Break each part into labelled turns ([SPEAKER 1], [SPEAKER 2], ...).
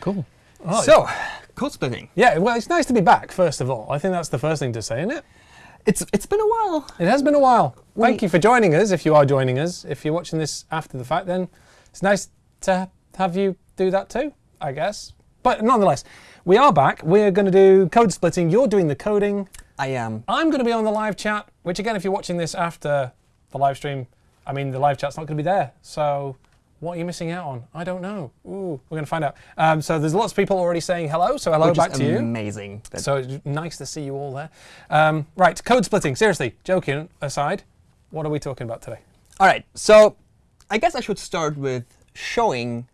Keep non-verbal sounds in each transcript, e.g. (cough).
[SPEAKER 1] Cool. Oh,
[SPEAKER 2] So, code splitting.
[SPEAKER 1] yeah, well, it's nice to be back, first of all. I think that's the first thing to say, isn't it?
[SPEAKER 2] It's it's been a while.
[SPEAKER 1] It has been a while. Thank you for joining us, if you are joining us. If you're watching this after the fact, then it's nice to have you do that too, I guess. But nonetheless, we are back. We're going to do code splitting. You're doing the coding.
[SPEAKER 2] I am.
[SPEAKER 1] I'm going to be on the live chat, which again, if you're watching this after the live stream, I mean, the live chat's not going to be there. So what are you missing out on? I don't know. Ooh, we're going to find out. Um, so there's lots of people already saying hello. So hello
[SPEAKER 2] which
[SPEAKER 1] back to you.
[SPEAKER 2] amazing.
[SPEAKER 1] So nice to see you all there. Um, right, code splitting. Seriously, joking aside, what are we talking about today?
[SPEAKER 2] All right. So, I guess I should start with showing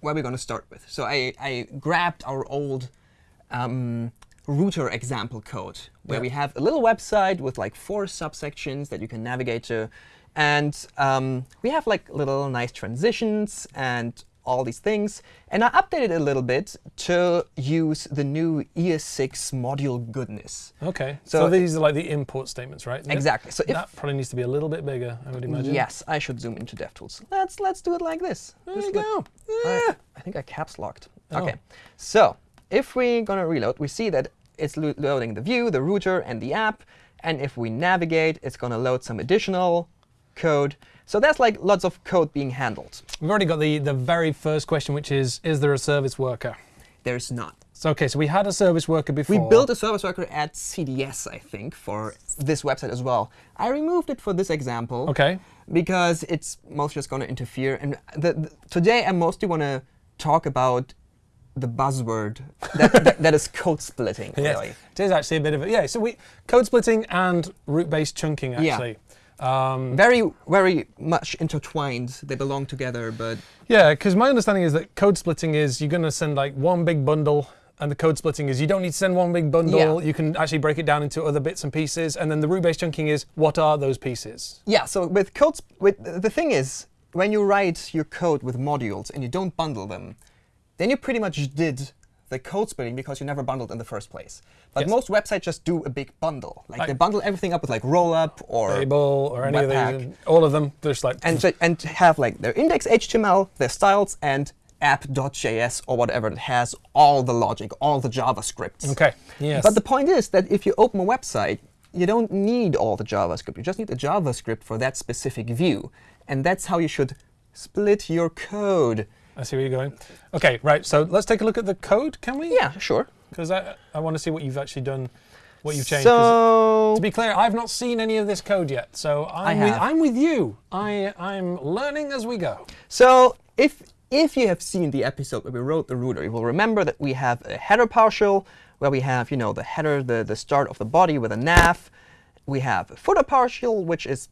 [SPEAKER 2] where we're going to start with. So I, I grabbed our old um, router example code where
[SPEAKER 1] Yeah.
[SPEAKER 2] we have a little website with like four subsections that you can navigate to. And um, we have like little nice transitions and all these things. And I updated it a little bit to use the new ES6 module goodness.
[SPEAKER 1] Okay, so,
[SPEAKER 2] So-
[SPEAKER 1] these are like the import statements, right?
[SPEAKER 2] Exactly. So if
[SPEAKER 1] That probably needs to be a little bit bigger, I would imagine.
[SPEAKER 2] yes, I should zoom into DevTools. Let's let's do it like this.
[SPEAKER 1] There
[SPEAKER 2] This
[SPEAKER 1] you go.
[SPEAKER 2] I,
[SPEAKER 1] Yeah.
[SPEAKER 2] I think I caps locked.
[SPEAKER 1] Oh.
[SPEAKER 2] OK. So if we're going to reload, we see that it's lo- loading the view, the router, and the app. And if we navigate, it's going to load some additional code. So that's like lots of code being handled.
[SPEAKER 1] We've already got the, the very first question, which is, is there a service worker?
[SPEAKER 2] There's not.
[SPEAKER 1] So, OK, so we had a service worker before.
[SPEAKER 2] We built a service worker at CDS, I think, for this website as well. I removed it for this example.
[SPEAKER 1] OK,
[SPEAKER 2] because it's mostly just going to interfere. And the, the- today, I mostly want to talk about the buzzword that, that, (laughs) that is code splitting,
[SPEAKER 1] Yes,
[SPEAKER 2] really.
[SPEAKER 1] it is actually a bit of a, yeah, so we, code splitting and route-based chunking,
[SPEAKER 2] Yeah.
[SPEAKER 1] Um,
[SPEAKER 2] Very, very much intertwined. They belong together, but
[SPEAKER 1] Yeah, because my understanding is that code splitting is you're going to send like one big bundle, and the code splitting is you don't need to send one big bundle.
[SPEAKER 2] Yeah.
[SPEAKER 1] You can actually break it down into other bits and pieces. And then the route-based chunking is what are those pieces?
[SPEAKER 2] yeah. So with code, with the thing is, when you write your code with modules and you don't bundle them, then you pretty much did the code splitting because you never bundled in the first place. But
[SPEAKER 1] Yes.
[SPEAKER 2] most websites just do a big bundle. Like
[SPEAKER 1] Like-
[SPEAKER 2] they bundle everything up with like rollup or
[SPEAKER 1] Babel or any of
[SPEAKER 2] Webpack.
[SPEAKER 1] these, all of them. There's like
[SPEAKER 2] and and have like their index HTML, their styles, and app.js or whatever that has all the logic, all the JavaScript.
[SPEAKER 1] okay, yes.
[SPEAKER 2] But the point is that if you open a website, you don't need all the JavaScript. You just need the JavaScript for that specific view. And that's how you should split your code.
[SPEAKER 1] I see where you're going. Okay, right. So let's take a look at the code, can we?
[SPEAKER 2] Yeah, sure.
[SPEAKER 1] Because I, I want to see what you've actually done, what you've changed.
[SPEAKER 2] So,
[SPEAKER 1] to be clear, I've not seen any of this code yet. So I'm, with. I'm with you. I, I'm learning as we go.
[SPEAKER 2] so if if you have seen the episode where we wrote the router, you will remember that we have a header partial where we have, you know, the header, the, the start of the body with a nav. We have a footer partial, which is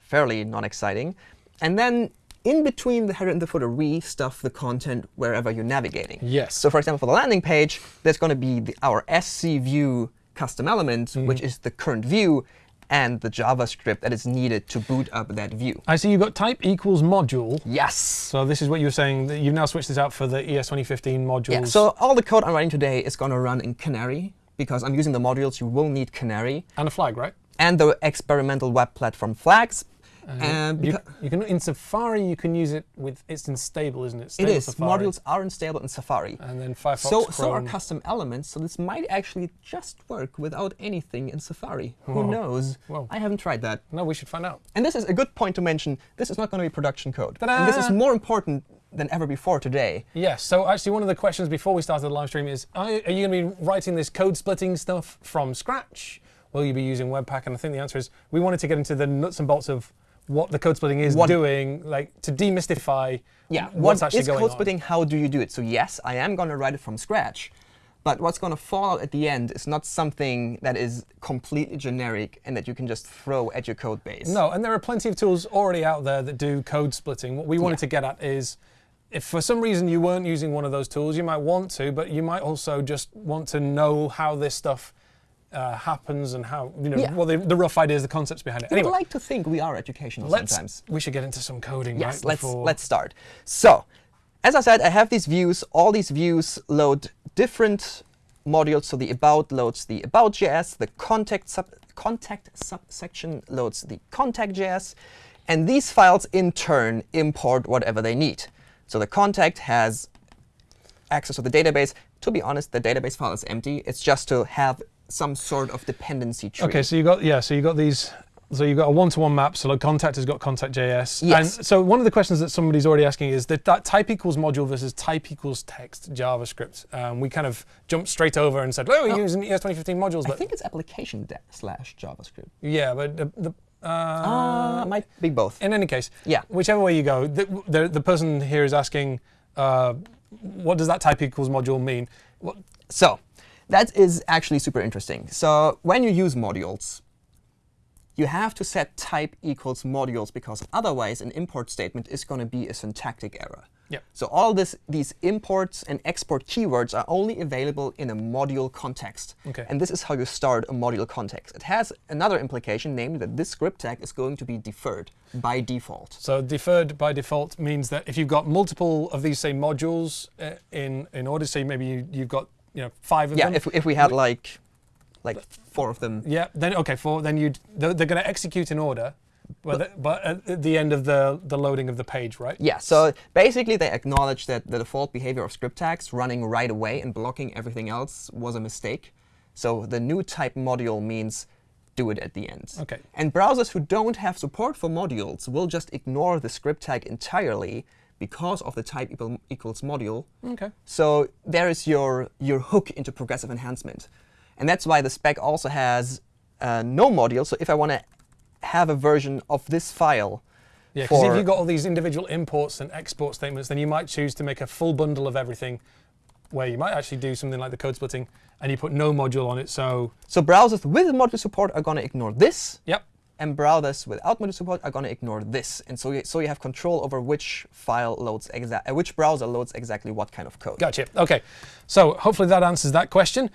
[SPEAKER 2] fairly non-exciting. And then in between the header and the footer, we stuff the content wherever you're navigating.
[SPEAKER 1] Yes.
[SPEAKER 2] So for example, for the landing page, there's going to be the, our SC view custom element, mm-hmm. which is the current view, and the JavaScript that is needed to boot up that view.
[SPEAKER 1] I see you've got type equals module.
[SPEAKER 2] Yes.
[SPEAKER 1] So this is what you were saying, that you've now switched this out for the E ES 2015 modules.
[SPEAKER 2] Yeah, so all the code I'm writing today is going to run in Canary, because I'm using the modules, you will need Canary,
[SPEAKER 1] and a flag, right?
[SPEAKER 2] and the experimental web platform flags. And
[SPEAKER 1] You, you can in Safari you can use it with it's unstable, isn't it?
[SPEAKER 2] it
[SPEAKER 1] Stable
[SPEAKER 2] is.
[SPEAKER 1] Safari.
[SPEAKER 2] Modules are unstable in Safari.
[SPEAKER 1] And then Firefox,
[SPEAKER 2] So, so are custom elements, so this might actually just work without anything in Safari.
[SPEAKER 1] Whoa.
[SPEAKER 2] Who knows?
[SPEAKER 1] Whoa.
[SPEAKER 2] I haven't tried that.
[SPEAKER 1] no, we should find out.
[SPEAKER 2] And this is a good point to mention. This is not going to be production code. And this is more important than ever before today.
[SPEAKER 1] Yes. So actually, one of the questions before we started the live stream is: Are, are you going to be writing this code splitting stuff from scratch? Will you be using Webpack? And I think the answer is we wanted to get into the nuts and bolts of what the code splitting is
[SPEAKER 2] What-
[SPEAKER 1] doing, like to demystify
[SPEAKER 2] Yeah,
[SPEAKER 1] what's
[SPEAKER 2] what
[SPEAKER 1] actually
[SPEAKER 2] is
[SPEAKER 1] going
[SPEAKER 2] code
[SPEAKER 1] on.
[SPEAKER 2] splitting? How do you do it? So yes, I am going to write it from scratch. But what's going to fall out at the end is not something that is completely generic and that you can just throw at your code base.
[SPEAKER 1] No, and there are plenty of tools already out there that do code splitting. What we wanted
[SPEAKER 2] Yeah.
[SPEAKER 1] to get at is if for some reason you weren't using one of those tools, you might want to, but you might also just want to know how this stuff uh, happens and how, you know,
[SPEAKER 2] Yeah.
[SPEAKER 1] well, the, the rough ideas, the concepts behind it.
[SPEAKER 2] I would like to think we are educational
[SPEAKER 1] let's,
[SPEAKER 2] sometimes.
[SPEAKER 1] we should get into some coding,
[SPEAKER 2] Yes,
[SPEAKER 1] right?
[SPEAKER 2] let's
[SPEAKER 1] before-
[SPEAKER 2] let's start. So, as I said, I have these views. All these views load different modules. So the about loads the about.js, the contact sub contact subsection loads the contact.js, and these files in turn import whatever they need. So the contact has access to the database. To be honest, the database file is empty. It's just to have some sort of dependency tree.
[SPEAKER 1] Okay, so you got yeah, so you got these. So you've got a one-to-one map. So like contact has got contact.js.
[SPEAKER 2] Yes.
[SPEAKER 1] And so one of the questions that somebody's already asking is that, that type equals module versus type equals text JavaScript. Um, we kind of jumped straight over and said, oh, we're
[SPEAKER 2] Oh.
[SPEAKER 1] using ES 2015 modules, But I
[SPEAKER 2] think it's application slash JavaScript.
[SPEAKER 1] yeah, but the, the uh,
[SPEAKER 2] Uh, might be both.
[SPEAKER 1] in any case,
[SPEAKER 2] Yeah.
[SPEAKER 1] whichever way you go, the, the, the person here is asking, uh, what does that type equals module mean? What,
[SPEAKER 2] So that is actually super interesting. So when you use modules, you have to set type equals modules because otherwise an import statement is going to be a syntactic error.
[SPEAKER 1] yeah.
[SPEAKER 2] So all this, these imports and export keywords are only available in a module context.
[SPEAKER 1] Okay.
[SPEAKER 2] And this is how you start a module context. It has another implication, namely that this script tag is going to be deferred by default.
[SPEAKER 1] So deferred by default means that if you've got multiple of these, same modules uh, in in order, say maybe you, you've got you know five of
[SPEAKER 2] Yeah,
[SPEAKER 1] them.
[SPEAKER 2] if, if we had like like four of them.
[SPEAKER 1] yeah, then okay, four. Then you they're, they're going to execute in order, but the, but at the end of the the loading of the page, right?
[SPEAKER 2] Yeah, so basically they acknowledge that the default behavior of script tags running right away and blocking everything else was a mistake. So the new type module means do it at the end.
[SPEAKER 1] Okay.
[SPEAKER 2] And browsers who don't have support for modules will just ignore the script tag entirely because of the type equal, equals module.
[SPEAKER 1] Okay.
[SPEAKER 2] So there is your, your hook into progressive enhancement. And that's why the spec also has uh, no module. So if I want to have a version of this file
[SPEAKER 1] Yeah, because if you've got all these individual imports and export statements, then you might choose to make a full bundle of everything, where you might actually do something like the code splitting, and you put no module on it. So
[SPEAKER 2] So browsers with module support are going to ignore this,
[SPEAKER 1] yep,
[SPEAKER 2] and browsers without module support are going to ignore this. And so you, so you have control over which file loads exact, uh, which browser loads exactly what kind of code.
[SPEAKER 1] Gotcha. Okay. So hopefully that answers that question.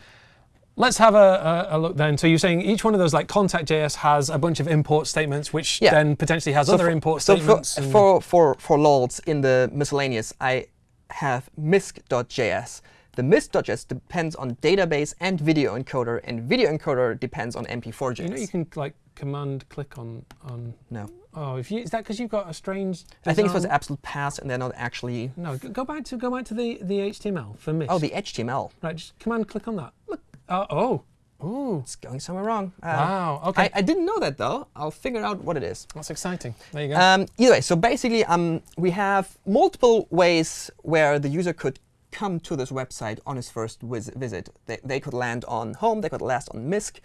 [SPEAKER 1] Let's have a, a, a look then. So you're saying each one of those, like Contact.js, has a bunch of import statements, which
[SPEAKER 2] Yeah.
[SPEAKER 1] then potentially has other
[SPEAKER 2] for,
[SPEAKER 1] import
[SPEAKER 2] so
[SPEAKER 1] statements.
[SPEAKER 2] for, for for for lols in the miscellaneous, I have misc.js. The misc.js depends on database and video encoder, and video encoder depends on MP4.js.
[SPEAKER 1] you know, you can like command click on on.
[SPEAKER 2] no,
[SPEAKER 1] Oh, if you is that because you've got a strange?
[SPEAKER 2] I think it was
[SPEAKER 1] design?
[SPEAKER 2] absolute pass, and they're not actually.
[SPEAKER 1] No, go back to go back to the the HTML for miss.
[SPEAKER 2] Oh, the HTML.
[SPEAKER 1] right. Just command click on that. Look. Uh, oh. Ooh.
[SPEAKER 2] It's going somewhere wrong. Uh,
[SPEAKER 1] Wow. Okay.
[SPEAKER 2] I, I didn't know that though. I'll figure out what it is.
[SPEAKER 1] That's exciting. There you go.
[SPEAKER 2] Um, either way, so basically, um, we have multiple ways where the user could come to this website on his first visit. They, they could land on home, they could land on MISC,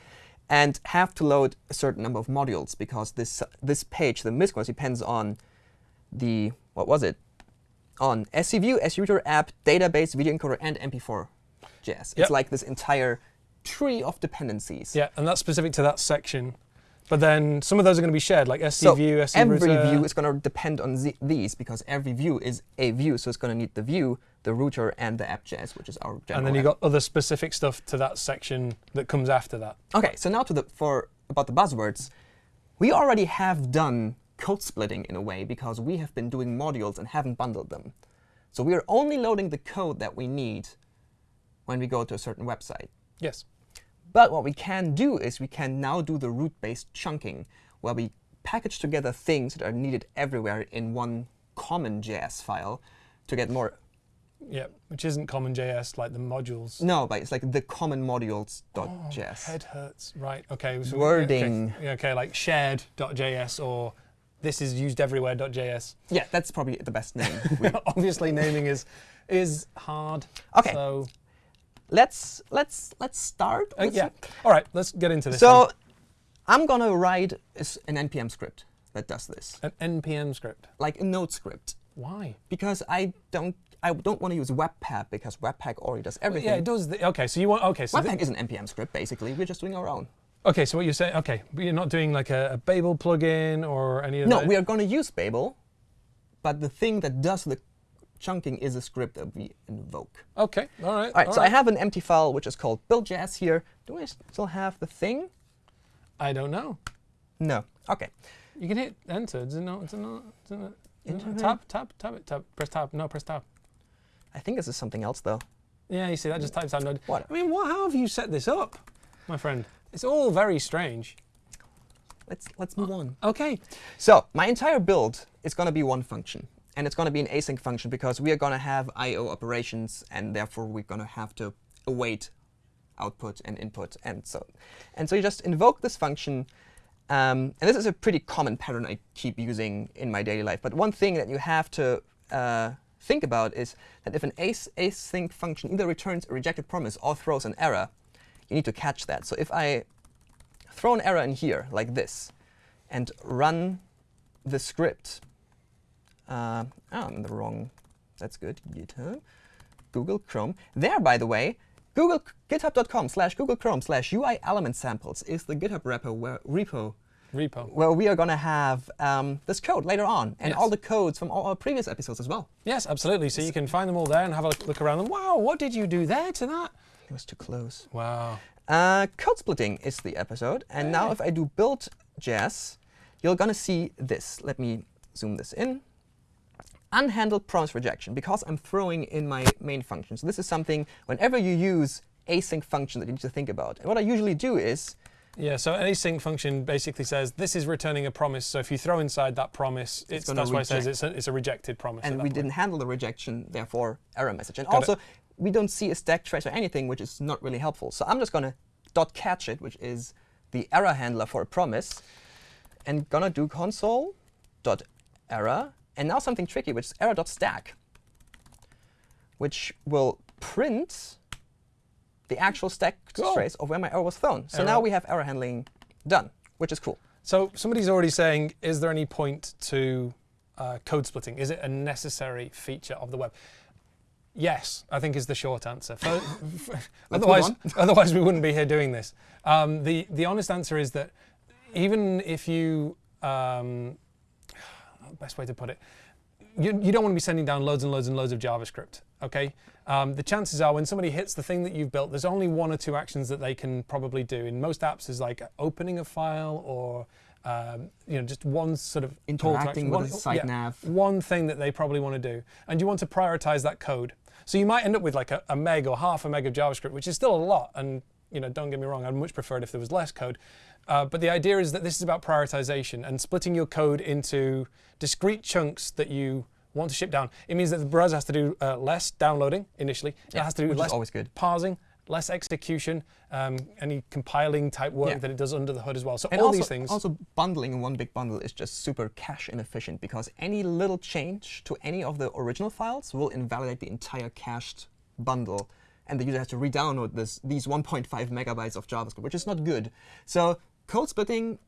[SPEAKER 2] and have to load a certain number of modules because this this page, the MISC was depends on the what was it? On SCView, SUter app, database, video encoder, and MP4.js.
[SPEAKER 1] Yep.
[SPEAKER 2] It's like this entire tree of dependencies.
[SPEAKER 1] yeah, and that's specific to that section. But then some of those are going to be shared, like SC
[SPEAKER 2] So
[SPEAKER 1] view, SC
[SPEAKER 2] every
[SPEAKER 1] router.
[SPEAKER 2] view is going to depend on the, these because every view is a view, so it's going to need the view, the router, and the app.js, which is our general.
[SPEAKER 1] and then you
[SPEAKER 2] app.
[SPEAKER 1] got other specific stuff to that section that comes after that.
[SPEAKER 2] Okay, so now to the for about the buzzwords, we already have done code splitting in a way because we have been doing modules and haven't bundled them. So we are only loading the code that we need when we go to a certain website.
[SPEAKER 1] Yes.
[SPEAKER 2] But what we can do is we can now do the route-based chunking, where we package together things that are needed everywhere in one common JS file to get more.
[SPEAKER 1] Yeah, which isn't common JS like the modules.
[SPEAKER 2] No, but it's like the common modules.js.
[SPEAKER 1] Oh, head hurts. Right. Okay. so-
[SPEAKER 2] Wording.
[SPEAKER 1] Okay, okay like shared.js or this is used everywhere.js.
[SPEAKER 2] Yeah, that's probably the best name. (laughs)
[SPEAKER 1] Obviously, naming is is hard.
[SPEAKER 2] Okay.
[SPEAKER 1] So
[SPEAKER 2] let's let's let's start.
[SPEAKER 1] uh, yeah. All right. Let's get into this.
[SPEAKER 2] So I'm gonna write an npm script that does this,
[SPEAKER 1] an npm script.
[SPEAKER 2] like a node script,
[SPEAKER 1] Why?
[SPEAKER 2] because I don't I don't want to use Webpack because Webpack already does everything.
[SPEAKER 1] Yeah, it does. The, okay. So you want. Okay. So.
[SPEAKER 2] Webpack is an npm script basically. We're just doing our own.
[SPEAKER 1] okay. So what you're saying? Okay, but you're not doing like a, a Babel plugin or any of
[SPEAKER 2] No,
[SPEAKER 1] that.
[SPEAKER 2] we are going to use Babel, but the thing that does the chunking is a script that we invoke.
[SPEAKER 1] Okay. All right.
[SPEAKER 2] All right, so I have an empty file which is called build.js here. Do I still have the thing?
[SPEAKER 1] I don't know.
[SPEAKER 2] No. Okay.
[SPEAKER 1] You can hit enter. Does it not? Does it not? Does it not tab, tab, tab tab. Press tab. No, press tab.
[SPEAKER 2] I think this is something else though.
[SPEAKER 1] Yeah, you see that just types out node.
[SPEAKER 2] What?
[SPEAKER 1] I mean, what? How have you set this up, my friend? It's all very strange.
[SPEAKER 2] Let's let's move uh, on.
[SPEAKER 1] Okay.
[SPEAKER 2] So my entire build is going to be one function, and it's going to be an async function because we are going to have I/O operations, and therefore we're going to have to await output and input, and so and so you just invoke this function. Um, and this is a pretty common pattern I keep using in my daily life. But one thing that you have to uh, think about is that if an async function either returns a rejected promise or throws an error, you need to catch that. So if I throw an error in here like this and run the script, uh, oh, I'm in the wrong, that's good, GitHub, Google Chrome. There, by the way, Google github.com slash Google Chrome slash UI element samples is the GitHub repo where, repo
[SPEAKER 1] Repo.
[SPEAKER 2] where we are going to have um, this code later on and
[SPEAKER 1] Yes.
[SPEAKER 2] all the codes from all our previous episodes as well.
[SPEAKER 1] Yes, absolutely. So you can find them all there and have a look around them. Wow, what did you do there to that?
[SPEAKER 2] It was too close.
[SPEAKER 1] Wow.
[SPEAKER 2] Uh, code splitting is the episode. And now if I do build JS, you're going to see this. Let me zoom this in. Unhandled promise rejection, because I'm throwing in my main function. So this is something, whenever you use async function that you need to think about. And what I usually do is,
[SPEAKER 1] Yeah, so an async function basically says this is returning a promise. So if you throw inside that promise, it's,
[SPEAKER 2] gonna
[SPEAKER 1] that's why it says it's a, it's a rejected promise.
[SPEAKER 2] and we
[SPEAKER 1] point.
[SPEAKER 2] didn't handle the rejection, therefore error message. And
[SPEAKER 1] Got it.
[SPEAKER 2] also, we don't see a stack trace or anything, which is not really helpful. So I'm just going to dot catch it, which is the error handler for a promise, and gonna do console dot error, and now something tricky, which is error dot stack, which will print the actual stack
[SPEAKER 1] Cool.
[SPEAKER 2] trace of where my error was thrown. So
[SPEAKER 1] Error.
[SPEAKER 2] now we have error handling done, which is cool.
[SPEAKER 1] So somebody's already saying, is there any point to uh, code splitting? Is it a necessary feature of the web? Yes, I think is the short answer. For, (laughs) otherwise, (laughs) otherwise we wouldn't be here doing this. Um, the the honest answer is that even if you, um, best way to put it, you, you don't want to be sending down loads and loads and loads of JavaScript. Okay, um, the chances are when somebody hits the thing that you've built, there's only one or two actions that they can probably do. In most apps, is like opening a file or um, you know just one sort of
[SPEAKER 2] Interacting with
[SPEAKER 1] one-
[SPEAKER 2] a site
[SPEAKER 1] yeah,
[SPEAKER 2] nav.
[SPEAKER 1] one thing that they probably want to do, and you want to prioritize that code. So you might end up with like a, a meg or half a meg of JavaScript, which is still a lot. And you know, don't get me wrong, I'd much prefer it if there was less code. Uh, but the idea is that this is about prioritization and splitting your code into discrete chunks that you want to ship down. It means that the browser has to do uh, less downloading initially. it
[SPEAKER 2] Yeah,
[SPEAKER 1] has to do less
[SPEAKER 2] always good.
[SPEAKER 1] parsing, less execution, um, any compiling type work
[SPEAKER 2] Yeah.
[SPEAKER 1] that it does under the hood as well. So
[SPEAKER 2] And
[SPEAKER 1] all
[SPEAKER 2] also,
[SPEAKER 1] these things.
[SPEAKER 2] also bundling in one big bundle is just super cache inefficient because any little change to any of the original files will invalidate the entire cached bundle. And the user has to re-download these 1.5 megabytes of JavaScript, which is not good. So code splitting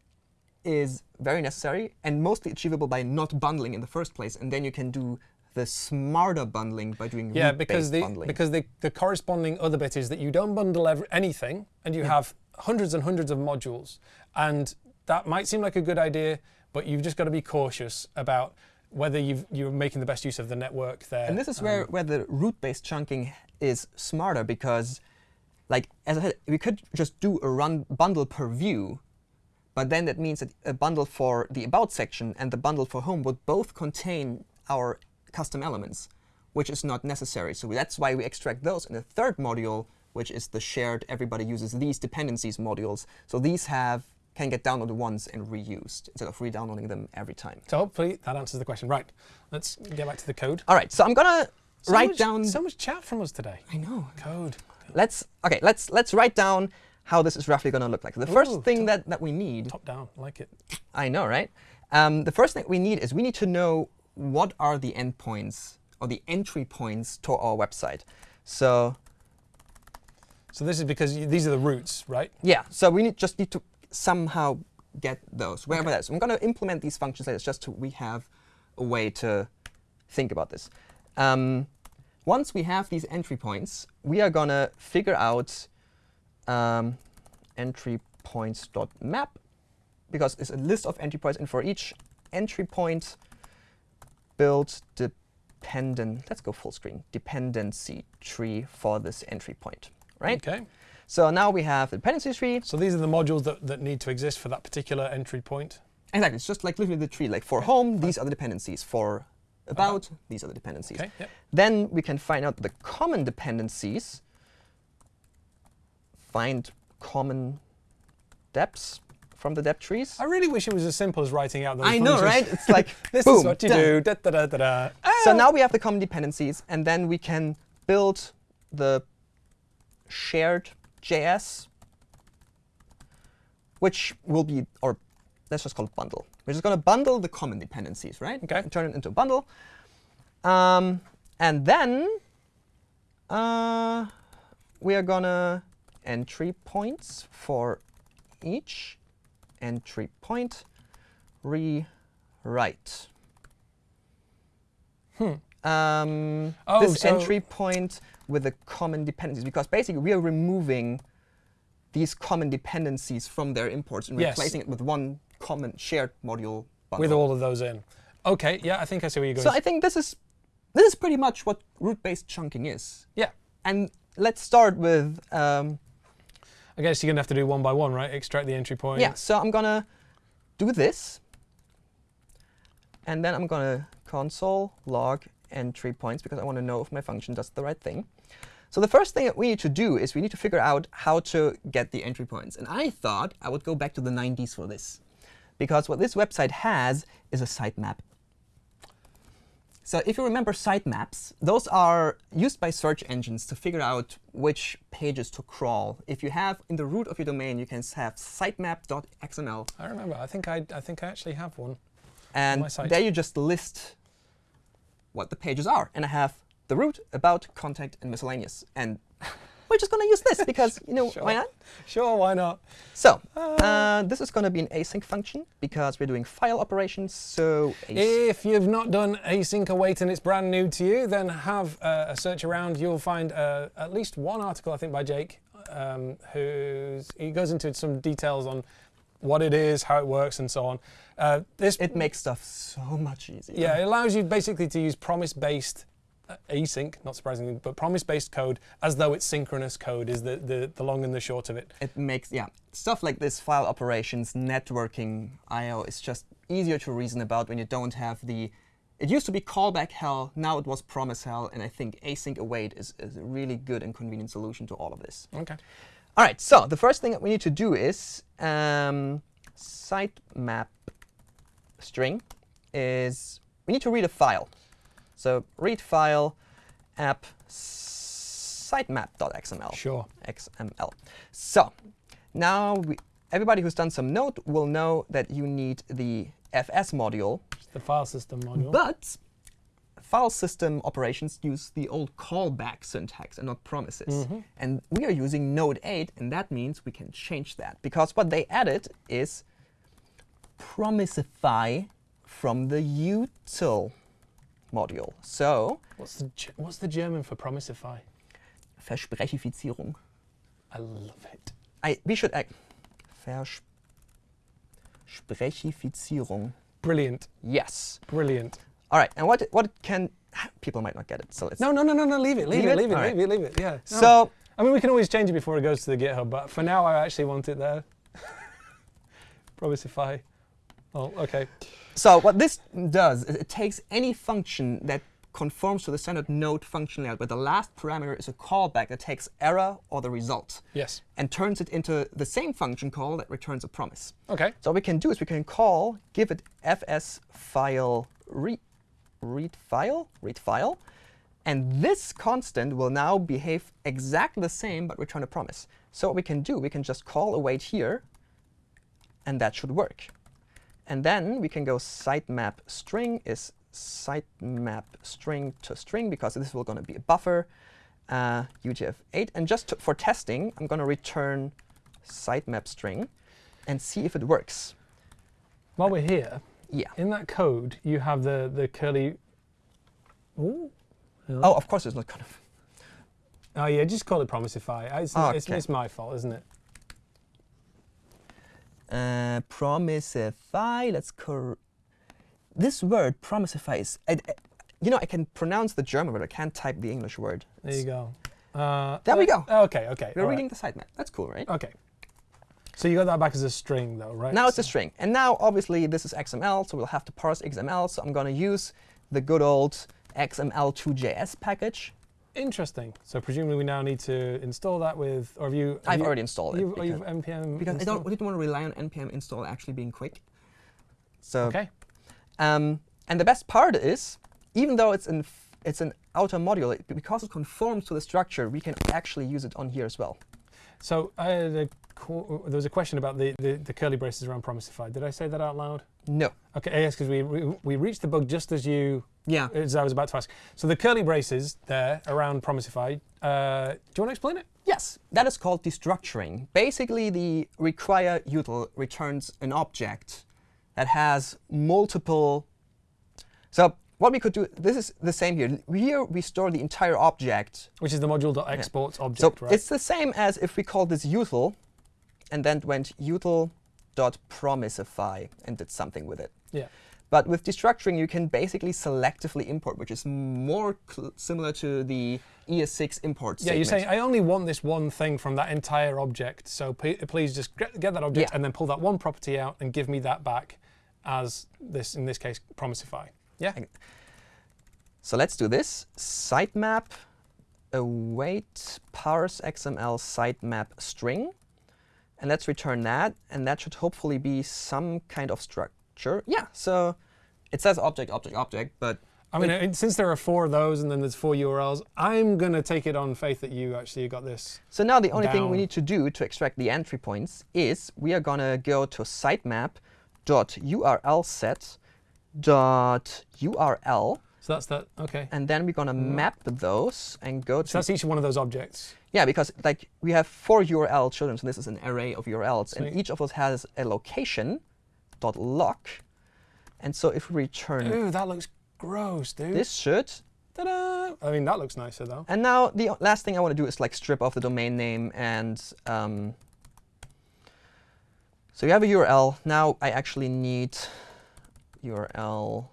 [SPEAKER 2] is very necessary and mostly achievable by not bundling in the first place. And then you can do the smarter bundling by doing
[SPEAKER 1] Yeah, because the
[SPEAKER 2] bundling.
[SPEAKER 1] because the, the corresponding other bit is that you don't bundle ever, anything, and you have hundreds and hundreds of modules, and that might seem like a good idea, but you've just got to be cautious about whether you've, you're making the best use of the network there.
[SPEAKER 2] And this is where, um, where the route-based chunking is smarter because, like as I said, we could just do a run bundle per view, but then that means that a bundle for the about section and the bundle for home would both contain our custom elements, which is not necessary. So that's why we extract those in the third module, which is the shared everybody uses these dependencies modules. So these have can get downloaded once and reused instead of re-downloading them every time.
[SPEAKER 1] so hopefully that answers the question. Right, let's get back to the code.
[SPEAKER 2] All right, so I'm gonna
[SPEAKER 1] So
[SPEAKER 2] write
[SPEAKER 1] much-
[SPEAKER 2] down.
[SPEAKER 1] so much chat from us today.
[SPEAKER 2] I know.
[SPEAKER 1] Code.
[SPEAKER 2] Let's okay. Let's let's write down how this is roughly going to look like. The first
[SPEAKER 1] Ooh,
[SPEAKER 2] thing that that we need,
[SPEAKER 1] Top down, like it.
[SPEAKER 2] I know, right? Um, the first thing we need is we need to know what are the endpoints or the entry points to our website. So
[SPEAKER 1] So this is because these are the roots, right?
[SPEAKER 2] yeah, so we need just need to somehow get those wherever that is. I'm going to implement these functions later, just so we have a way to think about this. Um, once we have these entry points, we are going to figure out um, entry points.map because it's a list of entry points, and for each entry point, build dependent, let's go full screen, dependency tree for this entry point, right?
[SPEAKER 1] Okay.
[SPEAKER 2] So now we have the dependency tree.
[SPEAKER 1] So these are the modules that, that need to exist for that particular entry point.
[SPEAKER 2] Exactly, it's just like literally the tree. Like for home, these are the dependencies. For about, these are the dependencies.
[SPEAKER 1] Okay. Yep.
[SPEAKER 2] Then we can find out the common dependencies. Find common depths from the depth trees.
[SPEAKER 1] I really wish it was as simple as writing out those
[SPEAKER 2] I know, right? It's like, (laughs)
[SPEAKER 1] this
[SPEAKER 2] boom,
[SPEAKER 1] is what you
[SPEAKER 2] done.
[SPEAKER 1] do. Da, da, da, da, da.
[SPEAKER 2] So
[SPEAKER 1] Ah!
[SPEAKER 2] now we have the common dependencies, and then we can build the shared JS, which will be, or let's just call it bundle. We're just going to bundle the common dependencies, right?
[SPEAKER 1] Okay.
[SPEAKER 2] And turn it into a bundle. Um, and then uh, we are going to entry points for each entry point rewrite. Um,
[SPEAKER 1] Oh,
[SPEAKER 2] this
[SPEAKER 1] so-
[SPEAKER 2] entry point with the common dependencies, because basically we are removing these common dependencies from their imports and
[SPEAKER 1] Yes.
[SPEAKER 2] replacing it with one common shared module bundle.
[SPEAKER 1] With all of those in. OK, yeah, I think I see where you're going.
[SPEAKER 2] so I think this is this is pretty much what route-based chunking is.
[SPEAKER 1] yeah.
[SPEAKER 2] And let's start with um,
[SPEAKER 1] I guess you're going to have to do one by one, right? Extract the entry point.
[SPEAKER 2] Yeah, so I'm gonna do this, and then I'm gonna console log entry points because I want to know if my function does the right thing. So the first thing that we need to do is we need to figure out how to get the entry points. And I thought I would go back to the 90s for this, because what this website has is a sitemap. So if you remember sitemaps, those are used by search engines to figure out which pages to crawl. If you have in the root of your domain, you can have sitemap.xml,
[SPEAKER 1] I remember. I think I, I think I actually have one.
[SPEAKER 2] and
[SPEAKER 1] my site.
[SPEAKER 2] there you just list what the pages are. And I have the root, about, contact, and miscellaneous. And we're just going to use this because, you know, (laughs)
[SPEAKER 1] Sure.
[SPEAKER 2] why not?
[SPEAKER 1] Sure, why not?
[SPEAKER 2] So uh, this is going to be an async function because we're doing file operations. So.
[SPEAKER 1] If you've not done async await and it's brand new to you, then have uh, a search around. You'll find uh, at least one article, I think, by Jake, um, who's he goes into some details on what it is, how it works, and so on. Uh, this
[SPEAKER 2] it makes stuff so much easier.
[SPEAKER 1] yeah, it allows you basically to use promise-based uh, async, not surprisingly, but promise-based code as though it's synchronous code is the, the, the long and the short of it.
[SPEAKER 2] it makes yeah stuff like this file operations networking io is just easier to reason about when you don't have the it used to be callback hell now it was promise hell and i think async await is, is a really good and convenient solution to all of this
[SPEAKER 1] Okay.
[SPEAKER 2] all right so the first thing that we need to do is um, sitemap string is we need to read a file so read file app sitemap.xml
[SPEAKER 1] Sure.
[SPEAKER 2] XML. So now we, everybody who's done some Node will know that you need the FS module,
[SPEAKER 1] It's the file system module.
[SPEAKER 2] but file system operations use the old callback syntax and not promises. Mm-hmm. And we are using Node 8, and that means we can change that. Because what they added is promisify from the util module. So
[SPEAKER 1] what's the what's the German for promisify?
[SPEAKER 2] Versprechifizierung.
[SPEAKER 1] I love it.
[SPEAKER 2] I, we should act. Versprechifizierung.
[SPEAKER 1] Brilliant.
[SPEAKER 2] Yes.
[SPEAKER 1] Brilliant.
[SPEAKER 2] All right. And what what can people might not get it. So let's.
[SPEAKER 1] No, no, no, no, no. Leave it. Leave,
[SPEAKER 2] Leave
[SPEAKER 1] it.
[SPEAKER 2] it?
[SPEAKER 1] Leave it.
[SPEAKER 2] All
[SPEAKER 1] Leave
[SPEAKER 2] right.
[SPEAKER 1] it. Leave it. Yeah. No.
[SPEAKER 2] So
[SPEAKER 1] I mean, we can always change it before it goes to the GitHub, but for now, I actually want it there. (laughs) Promisify. Oh, okay.
[SPEAKER 2] So what this does is it takes any function that conforms to the standard node function layout, where the last parameter is a callback that takes error or the result,
[SPEAKER 1] Yes.
[SPEAKER 2] and turns it into the same function call that returns a promise.
[SPEAKER 1] Okay.
[SPEAKER 2] So what we can do is we can call, give it fs file read, read file, read file, and this constant will now behave exactly the same but return a promise. So what we can do, we can just call await here, and that should work. And then we can go sitemap string is sitemap string to string because this is going to be a buffer, uh, UTF-8. And just to, for testing, I'm going to return sitemap string and see if it works.
[SPEAKER 1] While we're here,
[SPEAKER 2] Yeah.
[SPEAKER 1] in that code, you have the the curly. Ooh.
[SPEAKER 2] Oh, of course it's not going to.
[SPEAKER 1] Oh yeah, just call it promisify. It's,
[SPEAKER 2] Oh,
[SPEAKER 1] it's, it's my fault, isn't it?
[SPEAKER 2] Uh, promisify. Let's cor. This word promisify is. I, I- you know, I can pronounce the German word. I can't type the English word.
[SPEAKER 1] There you go. Uh,
[SPEAKER 2] There we
[SPEAKER 1] uh,
[SPEAKER 2] go.
[SPEAKER 1] Okay. Okay.
[SPEAKER 2] We're
[SPEAKER 1] all right.
[SPEAKER 2] reading the sitemap. That's cool, right?
[SPEAKER 1] Okay. So you got that back as a string, though, right?
[SPEAKER 2] Now it's a string. And now, obviously, this is XML, so we'll have to parse XML. So I'm going to use the good old XML2JS package.
[SPEAKER 1] Interesting. So presumably we now need to install that with, or have you? have
[SPEAKER 2] I've
[SPEAKER 1] you-
[SPEAKER 2] already installed it.
[SPEAKER 1] You've, oh,
[SPEAKER 2] because-
[SPEAKER 1] you've npm.
[SPEAKER 2] because I don't, didn't want to rely on npm install actually being quick. So,
[SPEAKER 1] Okay.
[SPEAKER 2] um, and the best part is, even though it's an it's an outer module, it, because it conforms to the structure, we can actually use it on here as well.
[SPEAKER 1] So I had a, there was a question about the, the, the curly braces around Promisify. Did I say that out loud?
[SPEAKER 2] No.
[SPEAKER 1] Okay, yes, because we, we we reached the bug just as you
[SPEAKER 2] Yeah.
[SPEAKER 1] as I was about to ask. So the curly braces there around Promisify. Uh, do you want to explain it?
[SPEAKER 2] Yes, that is called destructuring. Basically, the require util returns an object that has multiple. So what we could do, this is the same here. Here we store the entire object.
[SPEAKER 1] Which is the module.exports
[SPEAKER 2] So
[SPEAKER 1] object, right?
[SPEAKER 2] it's the same as if we called this util and then went util.promisify and did something with it.
[SPEAKER 1] yeah.
[SPEAKER 2] But with destructuring, you can basically selectively import, which is more similar to the ES6 import
[SPEAKER 1] Yeah, you're saying I only want this one thing from that entire object. So please just get, get that object
[SPEAKER 2] Yeah.
[SPEAKER 1] and then pull that one property out and give me that back as this, in this case, Promisify. Yeah.
[SPEAKER 2] So let's do this. Sitemap await parse XML sitemap string. And let's return that. And that should hopefully be some kind of structure. Yeah, so it says object, object, object, but
[SPEAKER 1] I mean, uh, since there are four of those and then there's four URLs, I'm going to take it on faith that you actually got this.
[SPEAKER 2] so now the only thing we need to do to extract the entry points is we are going to go to sitemap.url set dot URL
[SPEAKER 1] So that's that. Okay.
[SPEAKER 2] and then we're going to map those and go to
[SPEAKER 1] So that's each one of those objects.
[SPEAKER 2] Yeah, because like we have four URL children, so this is an array of URLs,
[SPEAKER 1] Sweet.
[SPEAKER 2] and each of those has a location dot loc. And so if we return
[SPEAKER 1] Ooh, that looks gross, dude.
[SPEAKER 2] this should,
[SPEAKER 1] Ta-da! I mean, that looks nicer though.
[SPEAKER 2] and now the last thing I want to do is like strip off the domain name and um, so you have a URL. Now I actually need URL.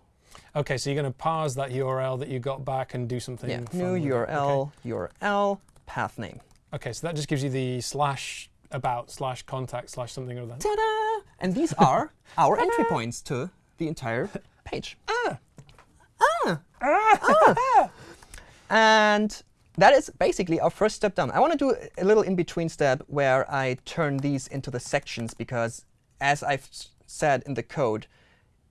[SPEAKER 1] Okay, so you're going to parse that URL that you got back and do something.
[SPEAKER 2] Yeah, new
[SPEAKER 1] with it.
[SPEAKER 2] URL, URL, path name.
[SPEAKER 1] Okay. okay, so that just gives you the slash about slash contact slash something or other.
[SPEAKER 2] Ta-da! And these (laughs) are our entry points to the entire page. Ah! Ah! ah. (laughs) And that is basically our first step down. I want to do a little in-between step where I turn these into the sections because, as I've said in the code,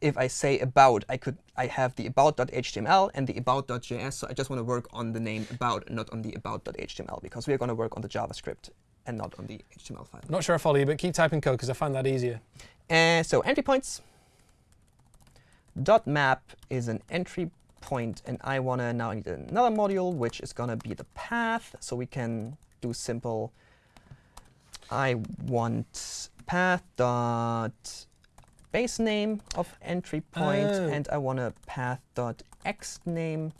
[SPEAKER 2] if I say about, I could I have the about.html and the about.js. So I just want to work on the name about not on the about.html because we're going to work on the JavaScript and not on the HTML file.
[SPEAKER 1] Not sure I follow you, but keep typing code because I find that easier.
[SPEAKER 2] And so entry points. Dot map is an entry point, and I want to now need another module, which is going to be the path. So we can do simple. I want path dot base name of entry point,
[SPEAKER 1] Oh.
[SPEAKER 2] and I want a path dot extname